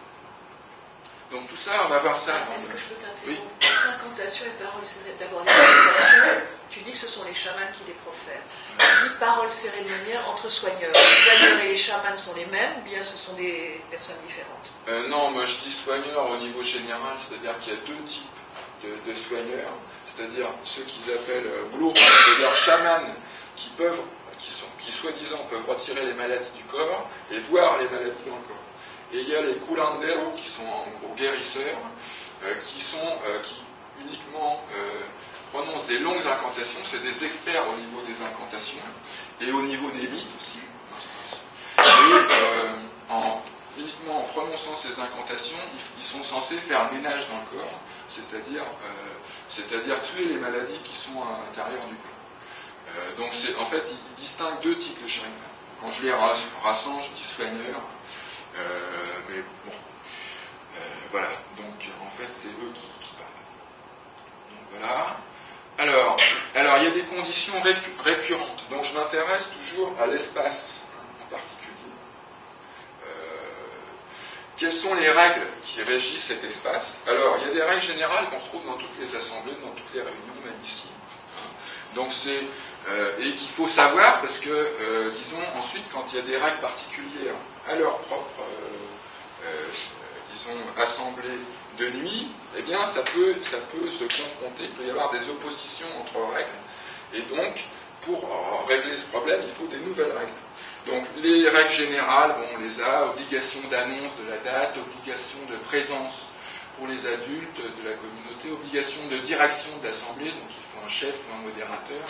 Donc tout ça, on va voir ça. Est-ce que je peux t'interrompre? Oui. Incantation et parole cérémonielle, d'abord les incantations, tu dis que ce sont les chamans qui les profèrent. Dis parole cérémonielle entre soigneurs. Les soigneurs et les chamans sont les mêmes ou bien ce sont des personnes différentes? Euh, non, moi je dis soigneurs au niveau général, c'est-à-dire qu'il y a deux types de, soigneurs, c'est-à-dire ceux qu'ils appellent euh, blue, c'est-à-dire chamans qui peuvent, qui qui soi-disant peuvent retirer les maladies du corps et voir les maladies dans le corps. Et il y a les curanderos qui sont en gros guérisseurs, euh, qui sont, qui uniquement prononcent des longues incantations, c'est des experts au niveau des incantations et au niveau des mythes aussi. Et euh, en, uniquement en prononçant ces incantations, ils, sont censés faire ménage dans le corps, c'est-à-dire euh, tuer les maladies qui sont à l'intérieur du corps. Euh, donc en fait, ils, distinguent deux types de shrines. Quand je les ras- rassemble, je dis soigneurs, euh, mais bon, Euh, voilà. Donc en fait, c'est eux qui, parlent. Voilà. Alors, alors, il y a des conditions récu- récurrentes. Donc, je m'intéresse toujours à l'espace en particulier. Euh, quelles sont les règles qui régissent cet espace? Alors, il y a des règles générales qu'on retrouve dans toutes les assemblées, dans toutes les réunions, même ici. Donc, c'est euh, et qu'il faut savoir parce que, euh, disons, ensuite, quand il y a des règles particulières à leur propre, disons, assemblée de nuit, eh bien, ça peut, ça peut se confronter, il peut y avoir des oppositions entre règles. Et donc, pour régler ce problème, il faut des nouvelles règles. Donc, les règles générales, bon, on les a, obligation d'annonce de la date, obligation de présence pour les adultes de la communauté, obligation de direction de l'assemblée, donc il faut un chef ou un modérateur,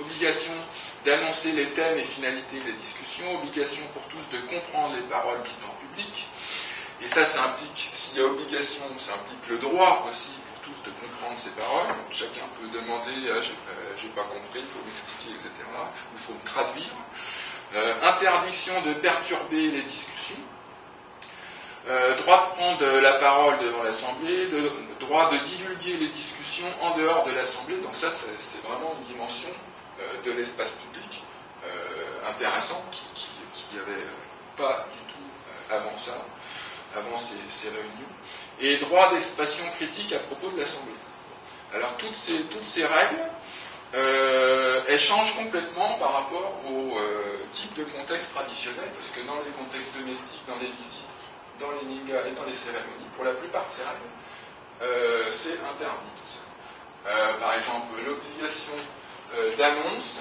obligation d'annoncer les thèmes et finalités des discussions, obligation pour tous de comprendre les paroles dites en public, et ça, ça implique, s'il y a obligation, ça implique le droit aussi pour tous de comprendre ces paroles. Chacun peut demander, ah, j'ai pas compris, il faut m'expliquer, etc. Il faut me traduire. Euh, interdiction de perturber les discussions. Euh, droit de prendre la parole devant l'Assemblée, droit de divulguer les discussions en dehors de l'Assemblée. Donc ça, c'est vraiment une dimension euh, de l'espace public euh, intéressante qui qui avait pas du tout avant ça avant ces, réunions, et droit d'expression critique à propos de l'Assemblée. Alors toutes ces, règles, euh, elles changent complètement par rapport au euh, type de contexte traditionnel, parce que dans les contextes domestiques, dans les visites, dans les ningas et dans les cérémonies, pour la plupart de ces règles, euh, c'est interdit. Euh, par exemple, l'obligation d'annonce,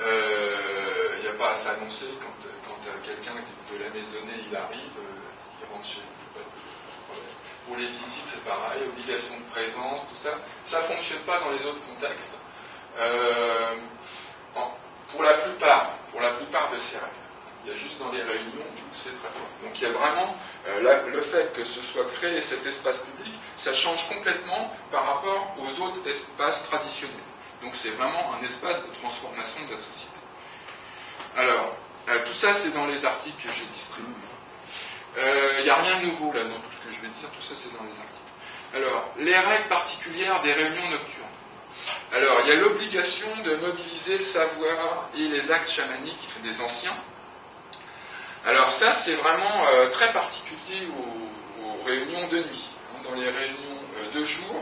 il n'y a pas à s'annoncer quand, quand quelqu'un de la maisonnée il arrive, chez. Pour les visites, c'est pareil, obligation de présence, tout ça. Ça ne fonctionne pas dans les autres contextes. Euh, pour la plupart, pour la plupart de ces règles. Il y a juste dans les réunions où c'est très fort. Donc il y a vraiment euh, le fait que ce soit créé cet espace public, ça change complètement par rapport aux autres espaces traditionnels. Donc c'est vraiment un espace de transformation de la société. Alors, euh, tout ça c'est dans les articles que j'ai distribués. Euh, Il n'y a rien de nouveau là dans tout ce que je vais dire, tout ça c'est dans les articles. Alors, les règles particulières des réunions nocturnes. Alors, il y a l'obligation de mobiliser le savoir et les actes chamaniques des anciens. Alors ça, c'est vraiment euh, très particulier aux, réunions de nuit. Hein. Dans les réunions euh, de jour,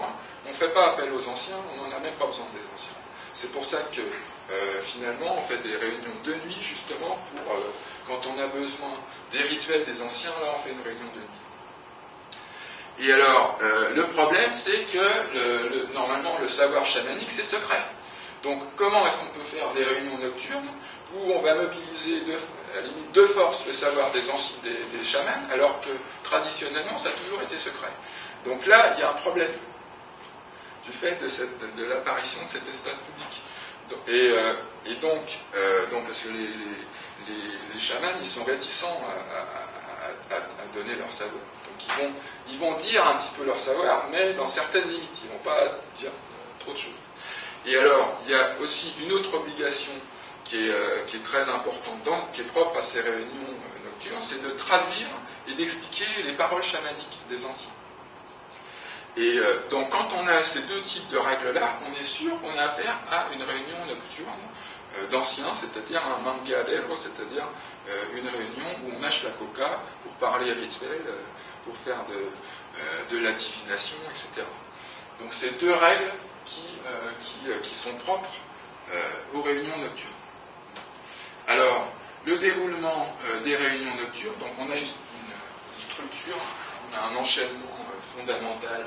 on ne fait pas appel aux anciens, on n'en a même pas besoin des anciens. C'est pour ça que euh, finalement, on fait des réunions de nuit, justement, pour quand on a besoin des rituels des anciens, là, on fait une réunion de nuit. Et alors, euh, le problème, c'est que normalement, le savoir chamanique, c'est secret. Donc, comment est-ce qu'on peut faire des réunions nocturnes où on va mobiliser de, à limite de force le savoir des, anciens, des, chamans, alors que traditionnellement, ça a toujours été secret? Donc là, il y a un problème du fait de, l'apparition de cet espace public. Et, euh, donc, euh, donc, parce que les, chamans, ils sont réticents à donner leur savoir ils vont, dire un petit peu leur savoir, mais dans certaines limites. Ils ne vont pas dire trop de choses. Et alors, il y a aussi une autre obligation qui est, euh, très importante, qui est propre à ces réunions euh, nocturnes, c'est de traduire et d'expliquer les paroles chamaniques des anciens. Et euh, donc, quand on a ces deux types de règles-là, on est sûr qu'on a affaire à une réunion nocturne d'anciens, c'est-à-dire un manga c'est-à-dire une réunion où on mâche la coca pour parler rituel pour faire de, euh, la divination, etc. Donc c'est deux règles qui, euh, euh, qui, sont propres aux réunions nocturnes. Alors, le déroulement des réunions nocturnes, donc on a une, structure, on a un enchaînement fondamental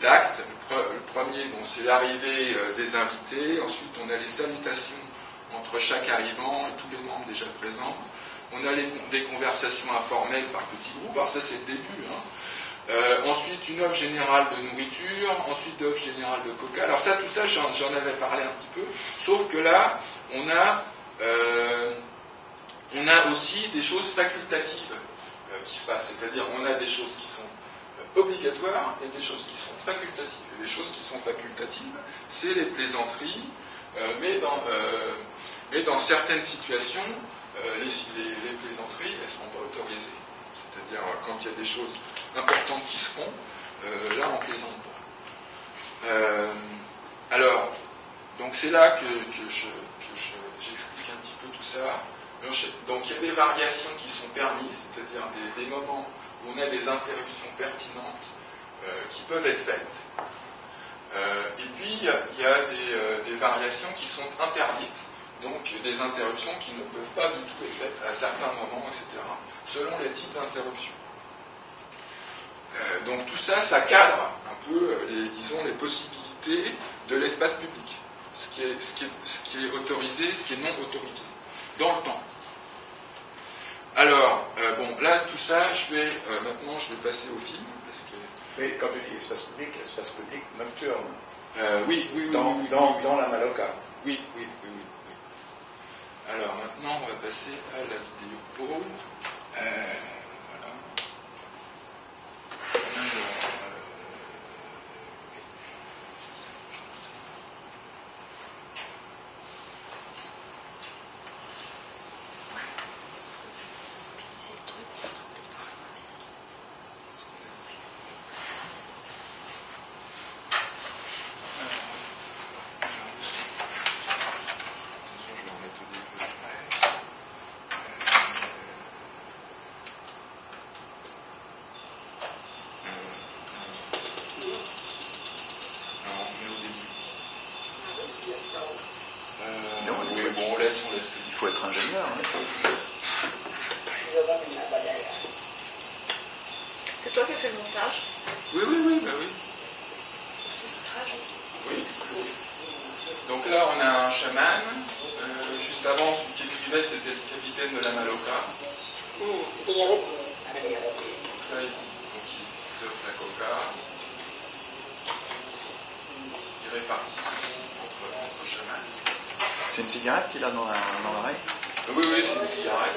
d'actes. Le, premier, c'est l'arrivée des invités. Ensuite, on a les salutations entre chaque arrivant et tous les membres déjà présents on a des conversations informelles par petits groupes, alors ça c'est le début. Hein. Euh, ensuite, une offre générale de nourriture, ensuite offre générale de coca. Alors ça, tout ça, j'en avais parlé un petit peu, sauf que là, on a, euh, aussi des choses facultatives euh, qui se passent, c'est-à-dire on a des choses qui sont obligatoires et des choses qui sont facultatives. Les choses qui sont facultatives, c'est les plaisanteries, mais, dans, mais dans certaines situations, euh, les, plaisanteries, elles ne sont pas autorisées. C'est-à-dire, euh, quand il y a des choses importantes qui se font, euh, là, on ne plaisante pas. alors, donc c'est là que, j'explique un petit peu tout ça. Donc il y a des variations qui sont permises, c'est-à-dire des, moments où on a des interruptions pertinentes qui peuvent être faites. Et puis il y a, des, variations qui sont interdites donc des interruptions qui ne peuvent pas du tout être faites à certains moments, etc., selon les types d'interruptions. Euh, donc tout ça, ça cadre un peu, euh, les, disons, les possibilités de l'espace public, ce qui, est, autorisé, ce qui est non autorisé, dans le temps. Alors, euh, bon, là, tout ça, je vais, maintenant, je vais passer au film. Mais quand tu dis espace public, espace public nocturne. oui, oui, oui. Dans, oui, dans, dans la Maloca. Oui, oui, oui, oui. Alors maintenant, on va passer à la vidéo pause. Euh, voilà. Qu'il a dans l'oreille Oui, oui, c'est une cigarette.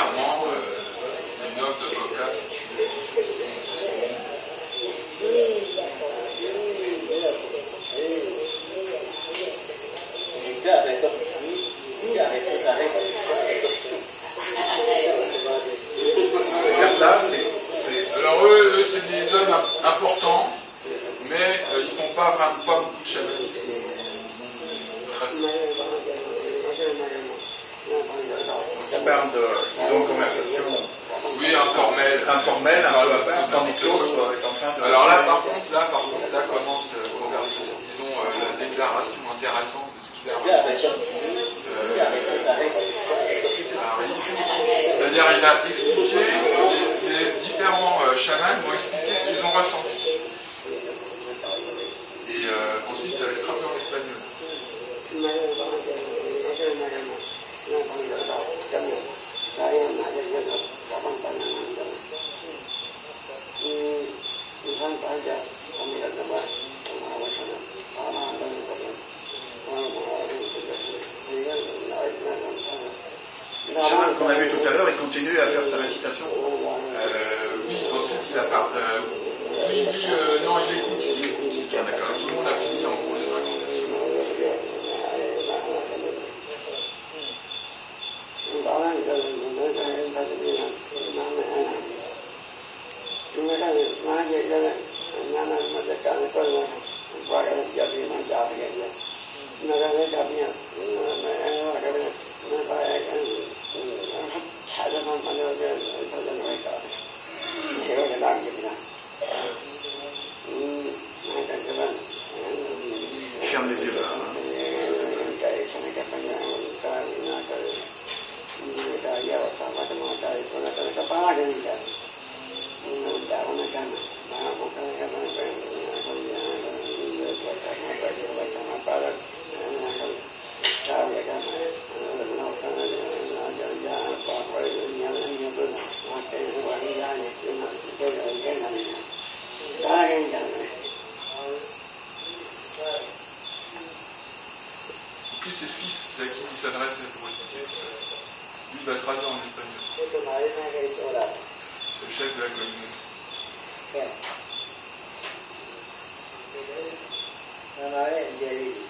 particulièrement euh, les notes vocales. Avec informel, un peu à part, tandis que l'autre est en train de. Alors là, par contre, que tu madre me haya hecho orar. C'est le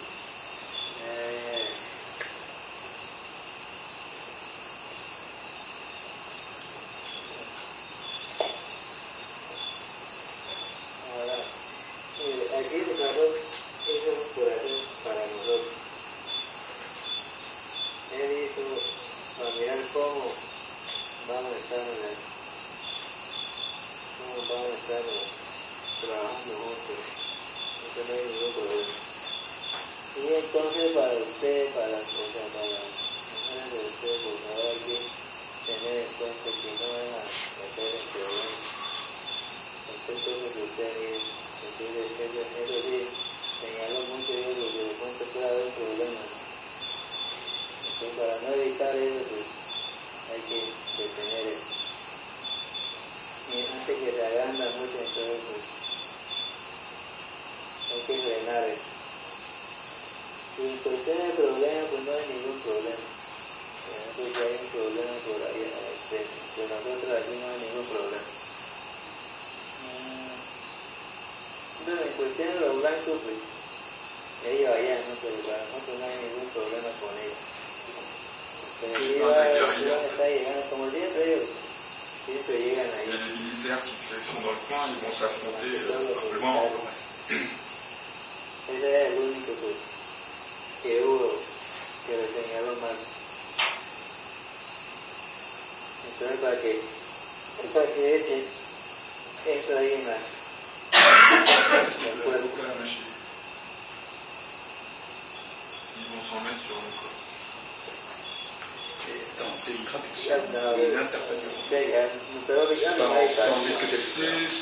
chaîne de, de, de, de, de, de, de, de,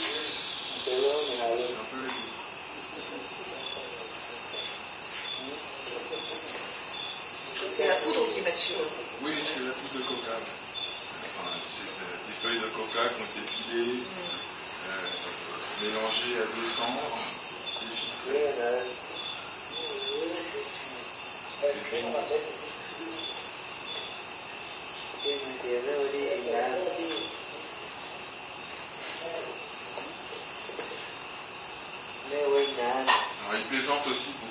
Plaisantent aussi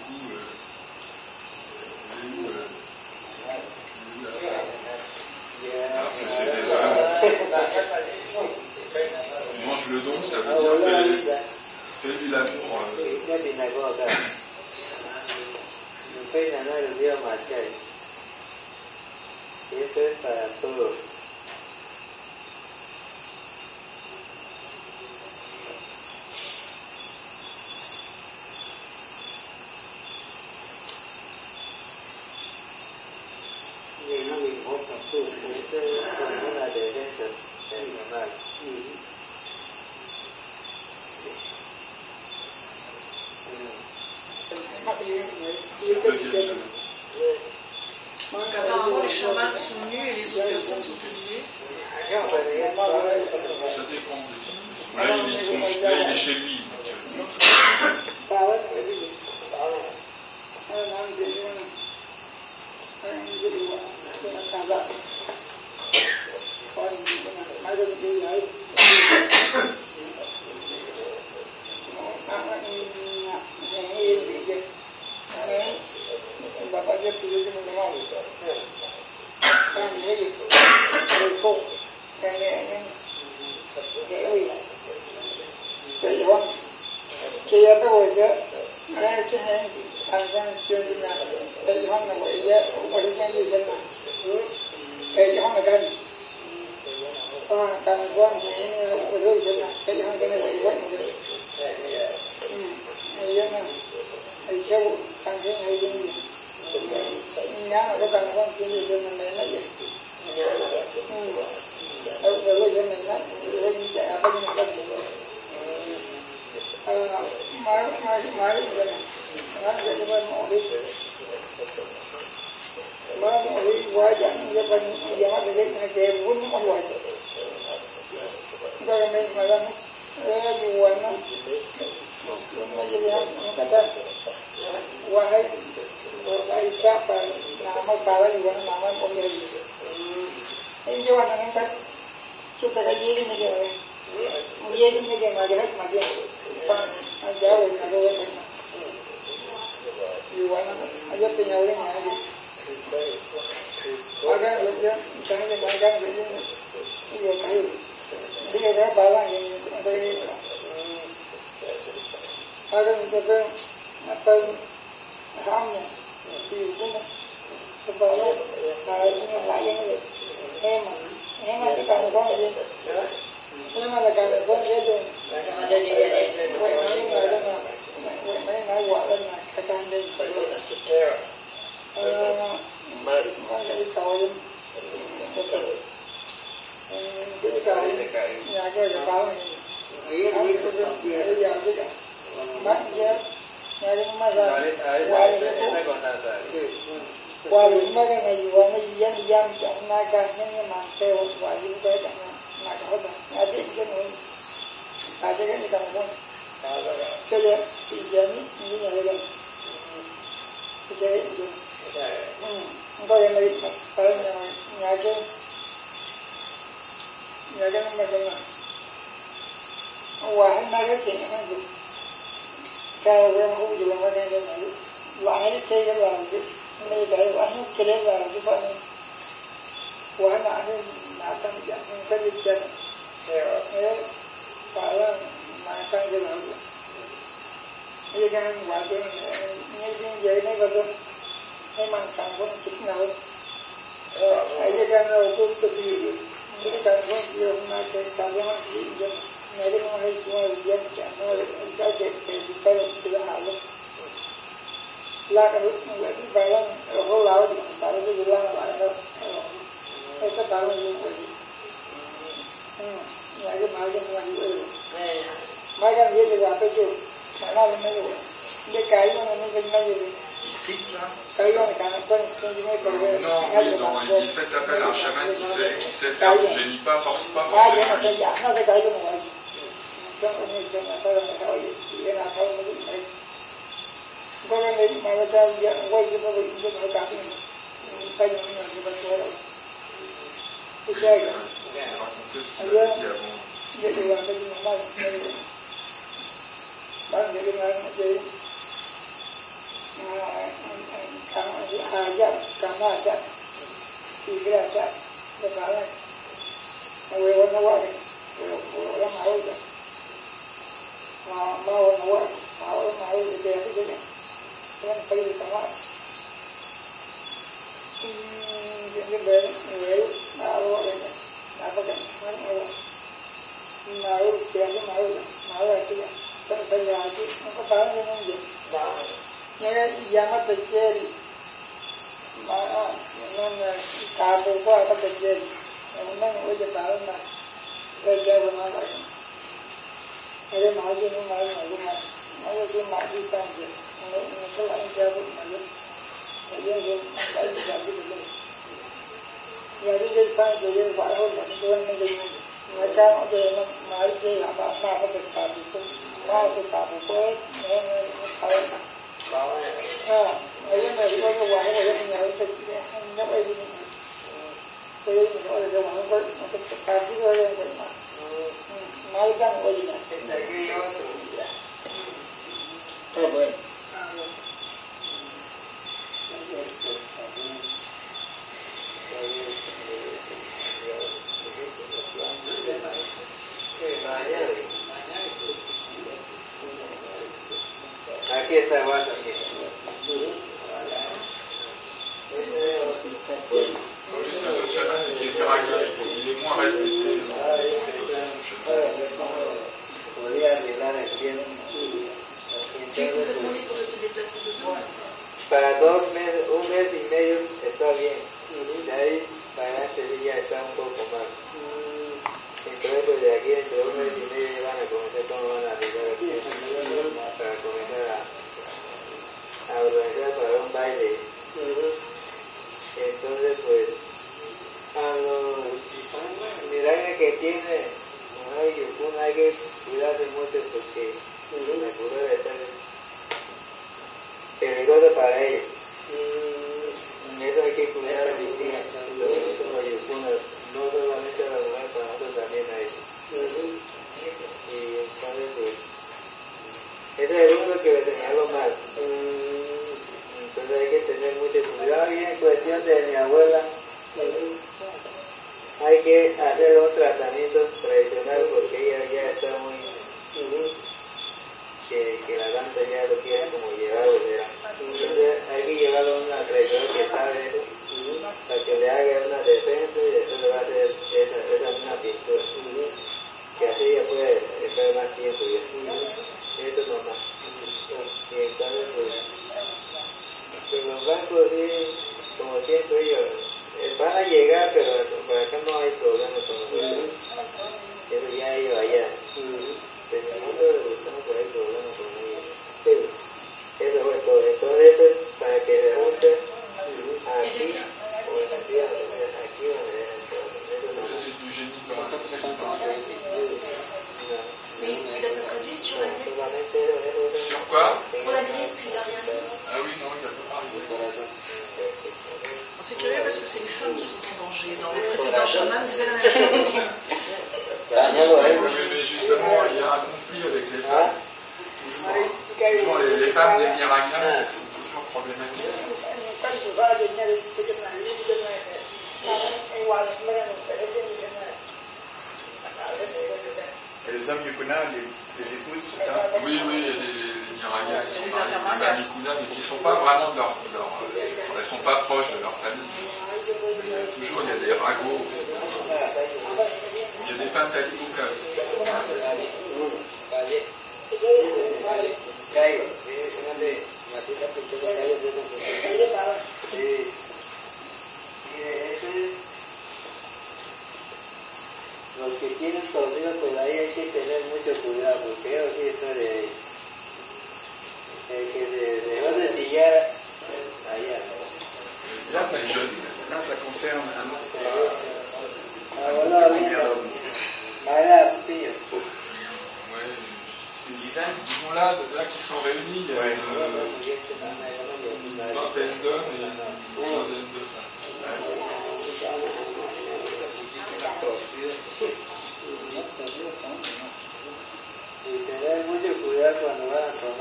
मुझे मुझे भी मुझे मजरत मजे जाओ मजे युवा अजब तो यहाँ लेंगे आगे आगे लगे चंगे बागा लगे ये कहीं दिए रहे बाला ये अरे आगे जैसे अपन राम ने कि तुम तो बाला आगे लाएंगे एम एम आगे काम करेंगे qua những mấy cái ngày vừa nó dân dân chọn ngay cả những cái màn kêu và những cái chẳng Madhava, Madhava Janon, Madhava Janon, cho nên thì giờ như là đây thì đây không có em ấy tới nhà nhà chứ nhà chứ không phải đâu mà ông hòa hắn nói cái chuyện hắn dùng cao với ông không dùng mà nên là loại hết chơi cái làm chứ nên để quả hết chơi làm chứ phải quả nó ăn සංඥා සංකල්පයෙන් ඒ පාරම මාකංගලන ඒකෙන් වාදයෙන් නියමින් යන්නේ වදොන් මේ මාකංගොන් කිත්නව ඒකෙන් උපුස්ත පිළි ඒකංගොන් කියනවා ඒ තරම කියන මෙලි මොහේ කියන විදියට කියනවා ඒකේ පිටකල පිළහල ලාකරුත් වලදී බලන් රෝලාවදී පරිදි විලාන වරනවා Non, non, il, fait appel à un chaman qui sait, faire du génie, pas, forcément dạng nó together. Yeah.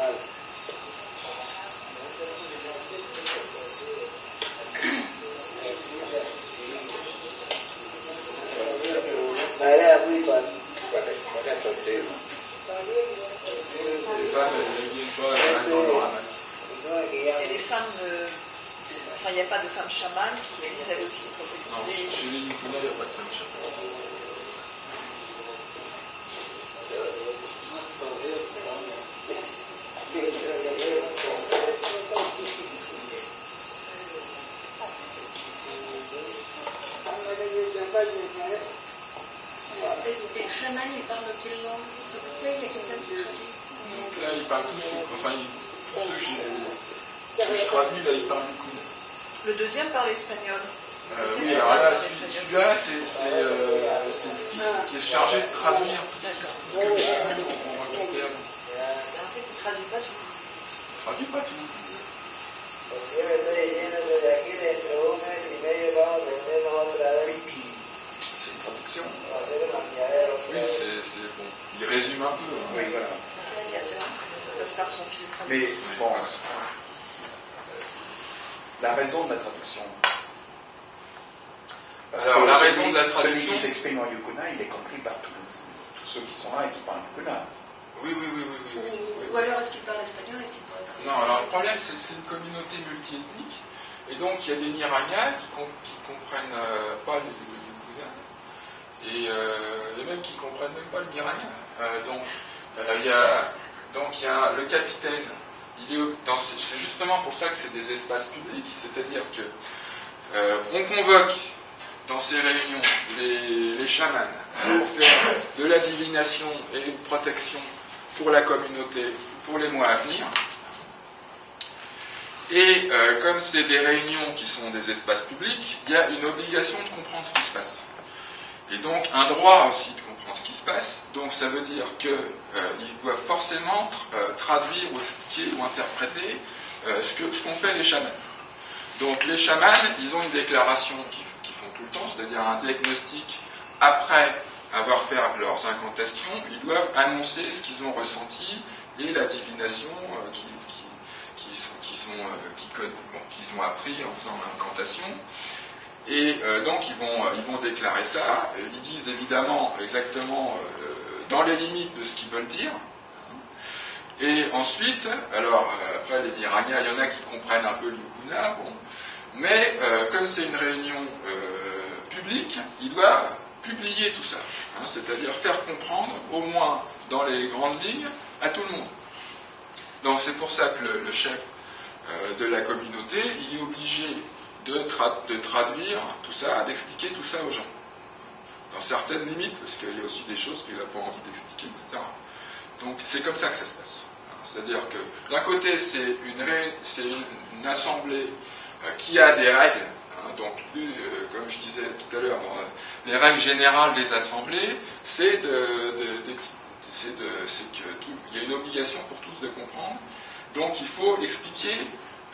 out. donc il y a des Niraniens qui ne comprennent euh, pas le, le et, euh, et, même qui ne comprennent même pas le Niranien. Euh, donc, il y a, donc il y a le capitaine, c'est justement pour ça que c'est des espaces publics, c'est-à-dire que on convoque dans ces réunions les, les, chamans pour faire de la divination et une protection pour la communauté, pour les mois à venir. Et euh, comme c'est des réunions qui sont des espaces publics, il y a une obligation de comprendre ce qui se passe. Et donc un droit aussi de comprendre ce qui se passe. Donc ça veut dire qu'ils euh, doivent forcément euh, traduire ou expliquer ou interpréter ce qu'ont ce qu fait les chamans. Donc les chamans, ils ont une déclaration qu'ils font tout le temps, c'est-à-dire un diagnostic après avoir fait leurs incantations, ils doivent annoncer ce qu'ils ont ressenti et la divination qui, qui, qui qu'ils ont appris en faisant l'incantation. Et euh, donc ils vont, ils vont déclarer ça. Ils disent évidemment exactement euh, dans les limites de ce qu'ils veulent dire. Et ensuite, alors euh, après les Miragna, il y en a qui comprennent un peu l'Yukuna, bon, mais euh, comme c'est une réunion euh, publique, ils doivent publier tout ça, hein, c'est-à-dire faire comprendre, au moins dans les grandes lignes, à tout le monde. Donc c'est pour ça que le, chef euh, de la communauté, il est obligé de, tra- de traduire tout ça, d'expliquer tout ça aux gens. Dans certaines limites, parce qu'il y a aussi des choses qu'il n'a pas envie d'expliquer, etc. Donc c'est comme ça que ça se passe. C'est-à-dire que d'un côté, c'est une, une, assemblée euh, qui a des règles. hein, donc, euh, comme je disais tout à l'heure, les règles générales des assemblées, c'est de, de- d'ex- c'est de- c'est que tout- il y a une obligation pour tous de comprendre. Donc, il faut expliquer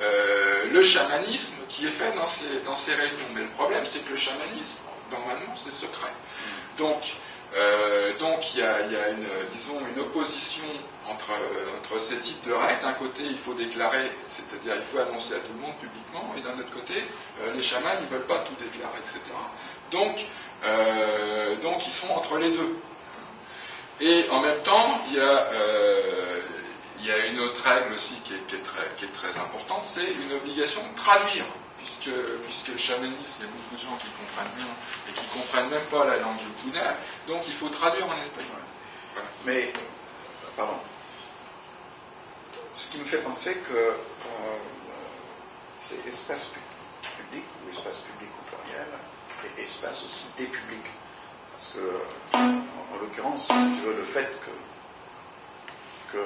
euh, le chamanisme qui est fait dans ces, dans ces réunions. Mais le problème, c'est que le chamanisme, normalement, c'est secret. Donc, euh, donc il y a, une, disons, une opposition entre, entre ces types de règles. D'un côté, il faut déclarer, c'est-à-dire il faut annoncer à tout le monde publiquement, et d'un autre côté, euh, les chamans ne veulent pas tout déclarer, etc. Donc, donc ils sont entre les deux. Et en même temps, il y a, il y a une autre règle aussi qui est, très, importante, c'est une obligation de traduire. Puisque, puisque le chamanisme, il y a beaucoup de gens qui comprennent bien et qui comprennent même pas la langue yukuna, donc il faut traduire en espagnol. Mais, euh, pardon. Ce qui me fait penser que euh, c'est espace pu- public ou espace public au pluriel et espace aussi des publics. Parce que, en, en l'occurrence, si tu veux, le fait que, que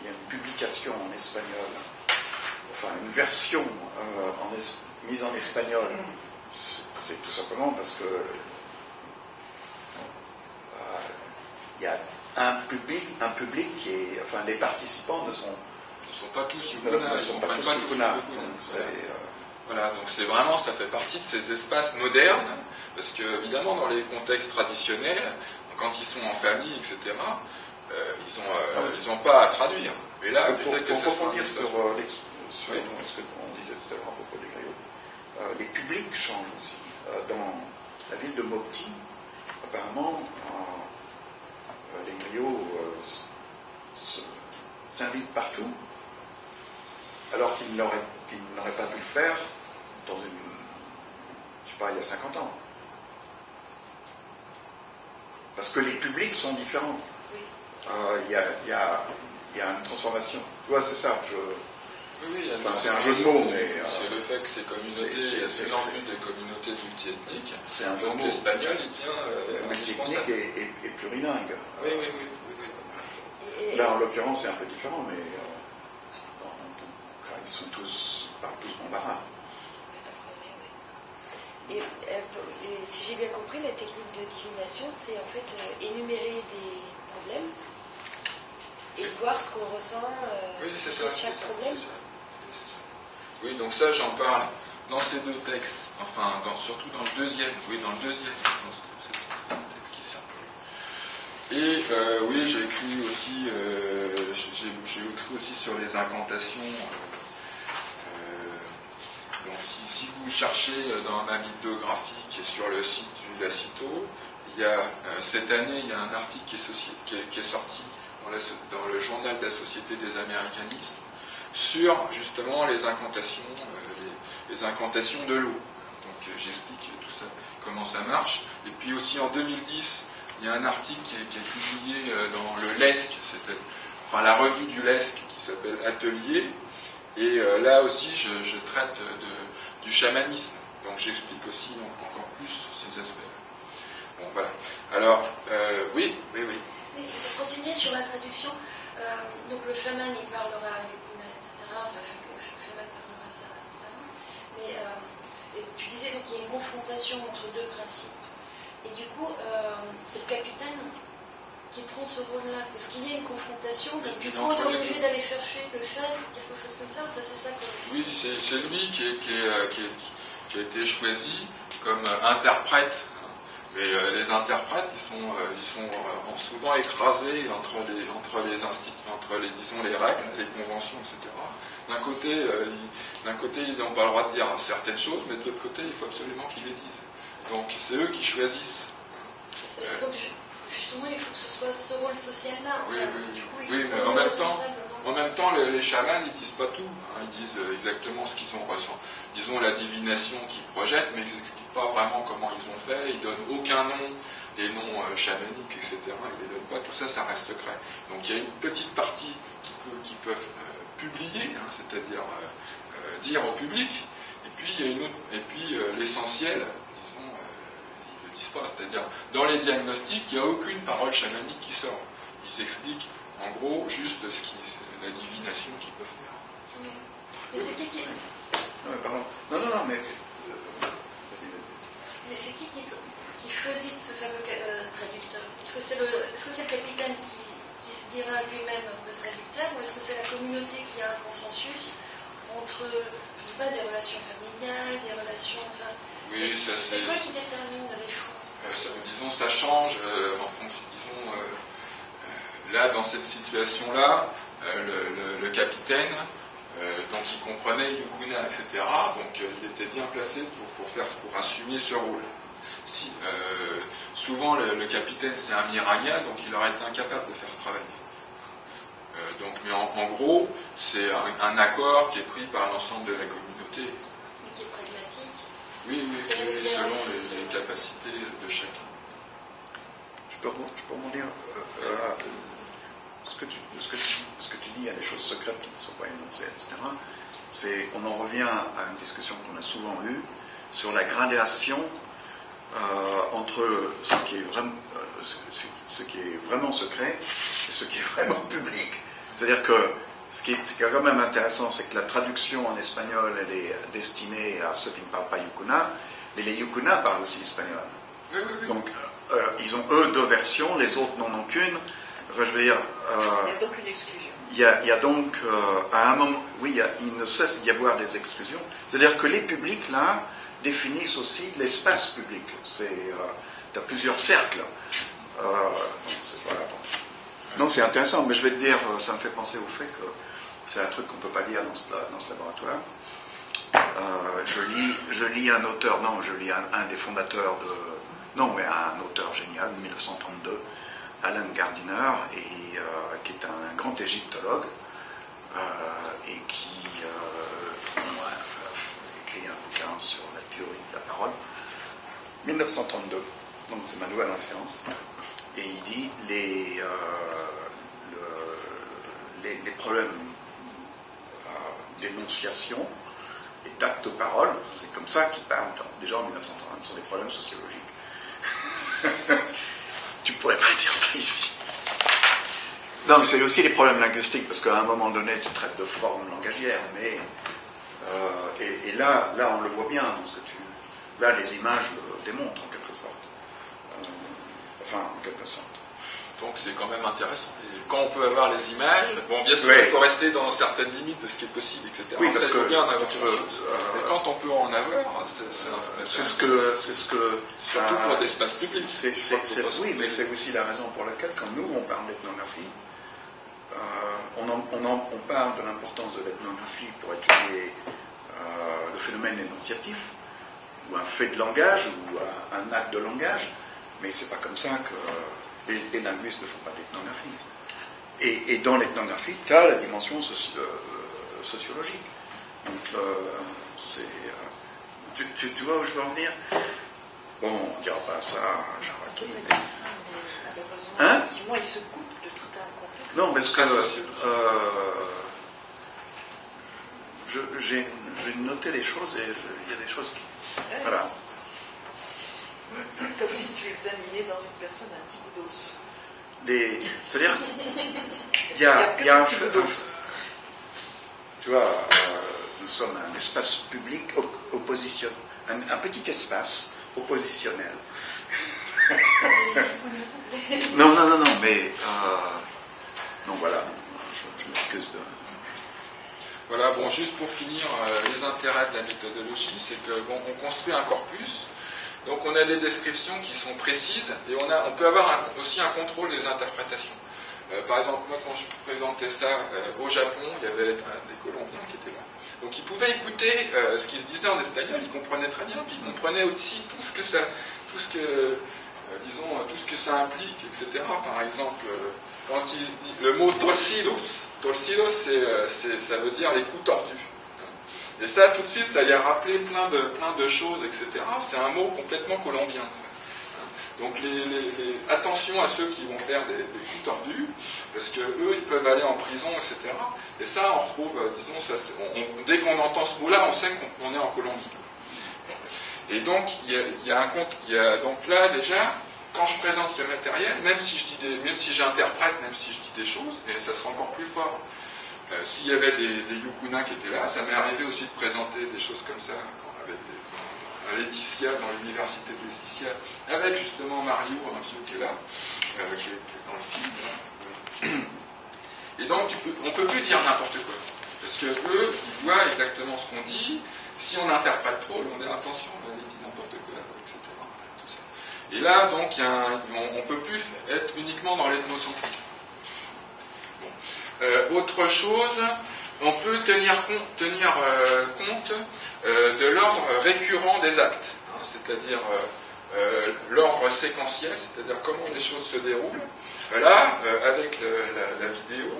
il y a une publication en espagnol, enfin une version euh, en es- mise en espagnol, c'est c'est tout simplement parce que euh, il y a un public, un public qui est, enfin les participants ne sont, Ils ne sont pas tous yukuna, ne sont pas tous Yukuna. Voilà, donc c'est vraiment, ça fait partie de ces espaces modernes, parce que évidemment dans les contextes traditionnels, quand ils sont en famille, etc., ils n'ont Ah, mais c'est- pas à traduire. Et là, pour, pour rebondir espace- sur, euh, sur Oui. ce qu'on disait tout à l'heure à propos des griots, euh, les publics changent aussi. Euh, dans la ville de Mopti, apparemment, euh, euh, les griots euh, s'invitent partout, alors qu'ils n'auraient qu'ils n'auraient pas pu le faire dans une, je sais pas, il y a 50 ans. Parce que les publics sont différents. Euh, Il y, a, y y une transformation. Tu vois, c'est ça. je- Oui, Enfin, c'est un jeu de mots, mais, euh, c'est le fait que ces communautés, c'est- il y a de c'est- plus en c'est- plus de communautés multiethniques. C'est un jeu de mots. l'espagnol, il devient euh, indispensable. et, et- et plurilingue. Oui, oui, oui. oui, oui. Et- et- Là, en l'occurrence, c'est un peu différent, mais euh, en- ils sont tous, ils parlent tous bambara. Et, euh, et si j'ai bien compris, la technique de divination, c'est en fait euh, énumérer des problèmes et voir ce qu'on ressent euh, Oui, c'est ça. chaque ça, problème. ça. Oui, donc ça, j'en parle dans ces deux textes, enfin, dans- surtout dans le deuxième, oui, dans le deuxième, dans ce- c'est un texte qui circule. Et euh, oui, j'ai écrit aussi, euh, j'ai écrit aussi sur les incantations. euh, euh, donc, si, si vous cherchez dans ma bibliographie qui est sur le site du Lacito, il y a, cette année, il y a un article qui est, soci- qui est- qui est sorti dans, le journal de la Société des Américanistes sur justement les incantations, euh, les, incantations de l'eau. Donc euh, j'explique tout ça, comment ça marche. Et puis aussi en 2010, il y a un article qui est, publié euh, dans le LESC, enfin la revue du LESC qui s'appelle Atelier. Et là aussi, je, traite du chamanisme. Donc j'explique aussi encore plus ces aspects. Bon voilà. Alors oui, oui, oui. Oui, pour continuer sur la traduction, euh, donc le chaman il parlera yukuna, etc. Enfin, le ch- chaman parlera sa, sa. Mais euh, et tu disais donc qu'il y a une confrontation entre deux principes. Et du coup, euh, c'est le capitaine qui prend ce rôle-là. Parce qu'il y a une confrontation, donc du Il coup on est obligé d'aller chercher le chef ou quelque chose comme ça. Enfin, c'est ça que. Oui, c'est lui qui, est- qui est, qui est- qui a été choisi comme interprète Mais euh, les interprètes, ils sont, euh, ils sont euh, souvent écrasés entre les, entre les entre les, disons, les règles, les conventions, etc. D'un côté, ils- côté, ils n'ont pas le droit de dire certaines choses, mais de l'autre côté, il faut absolument qu'ils les disent. Donc c'est eux qui choisissent. Donc, justement, il faut que ce soit ce rôle social-là. Oui, oui, du coup, il Oui, faut mais en même temps- responsable, non En même temps, les, les chamans, ils disent pas tout. hein. Ils disent exactement ce qu'ils ont ressenti. Disons la divination qu'ils projettent, mais ils pas vraiment comment ils ont fait. Ils donnent aucun nom, les noms euh, chamaniques, etc. Ils les donnent pas. Tout ça, ça reste secret. Donc il y a une petite partie qui, peut- qui peuvent euh, publier, hein, c'est-à-dire euh, euh, dire au public. Et puis il y a une autre. Et puis euh, l'essentiel, disons, euh, ils le disent pas. C'est-à-dire dans les diagnostics, il n'y a aucune parole chamanique qui sort. Ils expliquent en gros juste ce qui, la divination qu'ils peuvent faire. Mais c'est qui qui, Non, mais pardon. Non, non, non, mais. Mais c'est qui, qui, qui choisit ce fameux euh, traducteur? Est-ce que c'est le, capitaine qui, qui se dira lui-même le traducteur ou est-ce que c'est la communauté qui a un consensus entre, je sais pas, des relations familiales, des relations... Enfin, Oui, c'est, ça c'est. c'est quoi qui détermine les choix? Euh, ça- disons, ça change euh, en fonction. Disons, là, dans cette situation-là, le, le- le capitaine, donc il comprenait Yukuna, etc. Donc euh, il était bien placé pour, pour faire, pour assumer ce rôle. Si, euh, souvent, le, le capitaine, c'est un Miragna, donc il aurait été incapable de faire ce travail. Euh, donc, mais en, en gros, c'est un, un accord qui est pris par l'ensemble de la communauté. Mais qui est pragmatique Oui, oui, oui, oui, selon les, les capacités de chacun. Je peux, je euh, euh, ce, que tu, ce, que tu, ce que tu dis, il y a des choses secrètes qui ne sont pas énoncées, etc. C'est, on en revient à une discussion qu'on a souvent eue sur la gradation euh, entre ce qui, est vraiment, euh, ce, qui est vraiment secret et ce qui est vraiment public. C'est-à-dire que ce qui, est, ce qui est quand même intéressant, c'est que la traduction en espagnol, elle est destinée à ceux qui ne parlent pas yukuna, mais les yukuna parlent aussi espagnol. Oui, oui, oui. Donc, euh, ils ont eux deux versions, les autres n'en ont qu'une. Enfin, je veux dire, euh, Il y a donc une exclusion. Il y, a, donc, euh, à un moment, oui, il, ne cesse d'y avoir des exclusions. C'est-à-dire que les publics, là, définissent aussi l'espace public. C'est, tu as plusieurs cercles. Euh. Non, c'est intéressant, mais je vais te dire, euh, ça me fait penser au fait que c'est un truc qu'on ne peut pas lire dans ce, laboratoire. Euh, je, lis, je lis un auteur, non, je lis un des fondateurs de. Non, mais un auteur génial, 1932, Alan Gardiner, et, euh, qui est un grand égyptologue, euh, et qui euh, a écrit un bouquin sur la théorie de la parole. 1932, donc c'est ma nouvelle référence. Et il dit les, le- les, les problèmes d'énonciation et d'actes de parole, c'est comme ça qu'il parle déjà en 1930, ce sont des problèmes sociologiques. tu pourrais pas dire ça ici. Non, c'est aussi des problèmes linguistiques, parce qu'à un moment donné, tu traites de forme langagière, mais. euh, et, et là, là, on le voit bien dans ce que tu. Là, les images le démontrent en quelque sorte. Euh, enfin, en quelque sorte. Donc c'est quand même intéressant. Et quand on peut avoir les images, bon bien sûr il faut rester dans certaines limites de ce qui est possible, etc. Oui, Ça, parce faut que, bien en avoir tu veux, conscience. euh, Mais quand on peut en avoir, c'est ce que. C'est ce que Surtout euh, pour l'espace public. c'est- oui, mais c'est aussi la raison pour laquelle, quand nous, on parle d'ethnographie, euh, on, en- on en- on parle de l'importance de l'ethnographie pour étudier euh, le phénomène énonciatif, ou un fait de langage, ou un, un acte de langage, mais c'est pas comme ça que euh, les, les linguistes ne font pas d'ethnographie. Et, et dans l'ethnographie, tu as la dimension soci- euh, sociologique. Donc, euh, c'est. euh, tu, tu- tu vois où je veux en venir? Bon, on dira pas ça, Jean On Raquin, peut mais- dire ça, mais malheureusement, Hein? effectivement, il se coupe de tout un contexte. Non, parce que sociologique. euh, j'ai noté les choses et il y a des choses qui. Voilà. Comme si tu examinais dans une personne un petit bout d'os. Les- C'est-à-dire, il y Il y a y a un d'os. Tu vois, euh, nous sommes un espace public op- opposition, un, un petit espace oppositionnel. non, non, non, non, mais. euh, non, voilà, je, je m'excuse de. Voilà, bon, juste pour finir, euh, les intérêts de la méthodologie, c'est que bon, on construit un corpus, Donc on a des descriptions qui sont précises et on, a, on peut avoir aussi un contrôle des interprétations. Euh, par exemple, moi quand je présentais ça euh, au Japon, il y avait euh, des Colombiens qui étaient là. Donc ils pouvaient écouter euh, ce qui se disait en espagnol, ils comprenaient très bien, puis ils comprenaient aussi tout ce que ça, tout ce que, disons, tout ce que ça implique, etc. Par exemple, quand il le mot torcidos, torcidos, ça veut dire les coups tordus. Et ça, tout de suite, ça y a rappelé plein de, plein de choses, etc. C'est un mot complètement colombien. Donc, attention à ceux qui vont faire des, des coups tordus, parce que eux, ils peuvent aller en prison, etc. Et ça, on retrouve, euh, disons, ça, dès qu'on entend ce mot-là, on sait qu'on on est en Colombie. Et donc, il y a, un compte, donc là, déjà, quand je présente ce matériel, même si je même si j'interprète, même si je dis des choses, et ça sera encore plus fort. Euh, S'il y avait des, des Yukuna qui étaient là, ça m'est arrivé aussi de présenter des choses comme ça quand, avec des, à Laetitia, dans l'université de Laetitia, avec justement Mario, un vieux qui est là, euh, qui, est, dans le film. là. Et donc, on ne peut plus dire n'importe quoi. Parce que eux, ils voient exactement ce qu'on dit. Si on interprète trop, on dit attention, on dit n'importe quoi, etc. Et là, donc, on ne peut plus être uniquement dans l'ethnocentrisme. Euh, autre chose, on peut tenir compte, euh, euh, de l'ordre récurrent des actes, hein, c'est-à-dire l'ordre séquentiel, c'est-à-dire comment les choses se déroulent. Là, avec la, vidéo,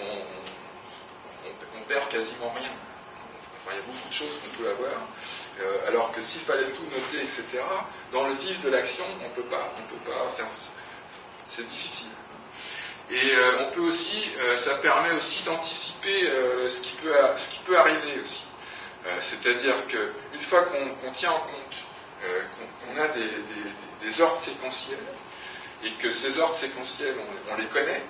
on, on- perd quasiment rien. Enfin, il y a beaucoup de choses qu'on peut avoir. Alors que s'il fallait tout noter, etc., dans le vif de l'action, on peut pas, on peut pas faire. C'est difficile. Et euh, on peut aussi, euh, ça permet aussi d'anticiper euh, ce, qui peut ce qui peut arriver aussi. C'est-à-dire qu'une fois qu'on tient en compte qu'on a des, des- ordres séquentiels et que ces ordres séquentiels, on, les connaît,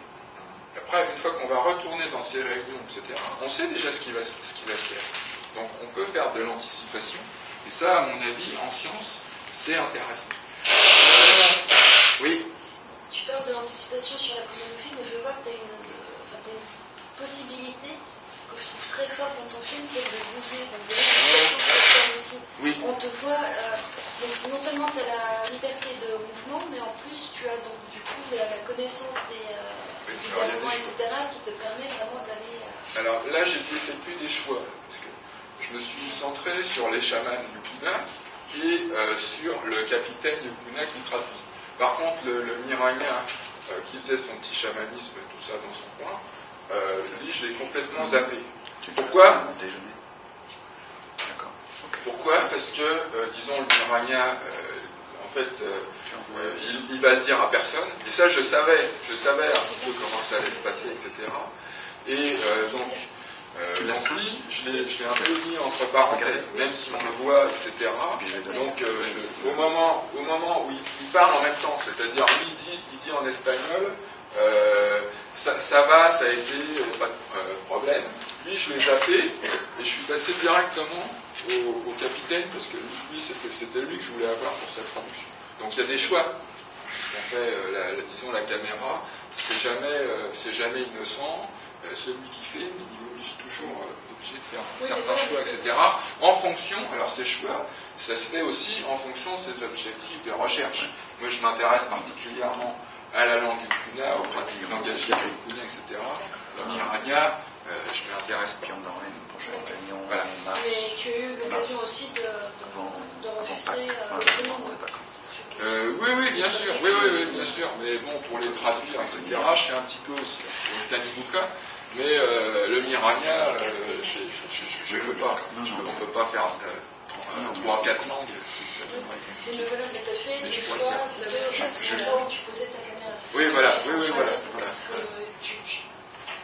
après, une fois qu'on va retourner dans ces réunions, etc., on sait déjà ce qui va, ce qui va se faire. Donc on peut faire de l'anticipation. Et ça, à mon avis, en science, c'est intéressant. Oui, parles de l'anticipation sur la chorégraphie, mais je vois que tu as une, enfin, t'as une possibilité que je trouve très forte dans ton film, c'est de bouger, donc de aussi. oui. On te voit, euh, donc non seulement tu as la liberté de mouvement, mais en plus tu as donc du coup la, la connaissance des, euh, Oui, du des etc., ce qui te permet vraiment d'aller. euh, Alors là, j'ai fait plus des choix, parce que je me suis centré sur les chamans Yukina et euh, sur le capitaine Yukina qui traduit. Par contre, le, le euh, qui faisait son petit chamanisme et tout ça dans son coin, euh, lui, je l'ai complètement zappé. Tu Pourquoi déjeuner D'accord. Pourquoi Parce que, euh, disons, le Miranya, euh, en fait, il, il va le dire à personne. Et ça, je savais, je savais un petit peu comment ça allait se passer, etc. Et donc, Tu l'as lui, je l'ai je l'ai un peu mis entre parenthèses, même si on le voit, etc. Donner. Donc, euh, je- au, moment, au moment où il, il parle en même temps, c'est-à-dire lui, il dit, il dit en espagnol, euh, ça, ça va, ça a été, euh, pas de problème. Lui, je l'ai zappé et je suis passé directement au, au capitaine parce que lui, c'était lui que je voulais avoir pour sa traduction. Donc il y a des choix qui sont faits, euh, la- la- disons la caméra, c'est jamais, euh, c'est jamais innocent. Celui qui fait, il oblige toujours euh, obligé de faire Oui, certains choix, etc. En fonction, alors ces choix, ça se fait aussi en fonction de ses objectifs de recherche. Moi, je m'intéresse particulièrement à la langue Kuna, aux pratiques langagières Kuna, etc. Le Miragna, euh, je m'intéresse Puis pas. Voilà. Mais tu as eu l'occasion aussi de, de, Pâques, euh. Euh, oui, oui, bien sûr, oui, oui, oui, bien sûr. Mais bon, pour les traduire, etc., je fais un petit peu aussi Tanibuka. Mais euh, le Miragna, euh, je ne peux pas. Non, non. on ne peut pas faire euh, 3-4 langues. c'est- ça viendrait. Mais voilà, mais tu as fait des faire. de Je- l'endroit où tu posais ta caméra. Ça, Oui, voilà, oui, oui, voilà. Parce que tu, tu,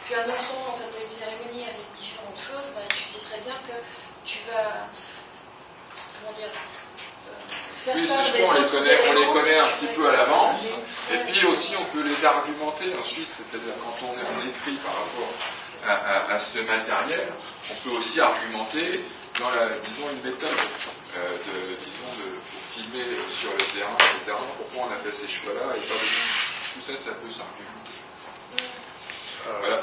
tu annonçant en fait une cérémonie avec différentes choses, bah, tu sais très bien que tu vas, comment dire, part ces choix, on les connaît, on les connaît un petit peu à l'avance. Et puis aussi, on peut les argumenter ensuite, c'est-à-dire quand on, écrit par rapport à, ce matériel, on peut aussi argumenter dans la, disons, une méthode euh, de, disons, de, filmer sur le terrain, etc. Pourquoi on a fait ces choix-là et pas d'autres. Tout ça, ça peut s'argumenter. Voilà.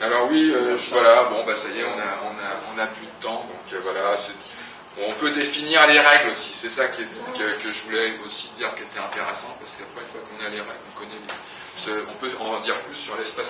Alors oui, euh, voilà, bon, bah ça y est, on a, on a, on a plus de temps, donc euh, voilà, c'est- On peut définir les règles aussi, c'est ça que, je voulais aussi dire qui était intéressant, parce qu'après, une fois qu'on a les règles, on connaît les- on peut en dire plus sur l'espace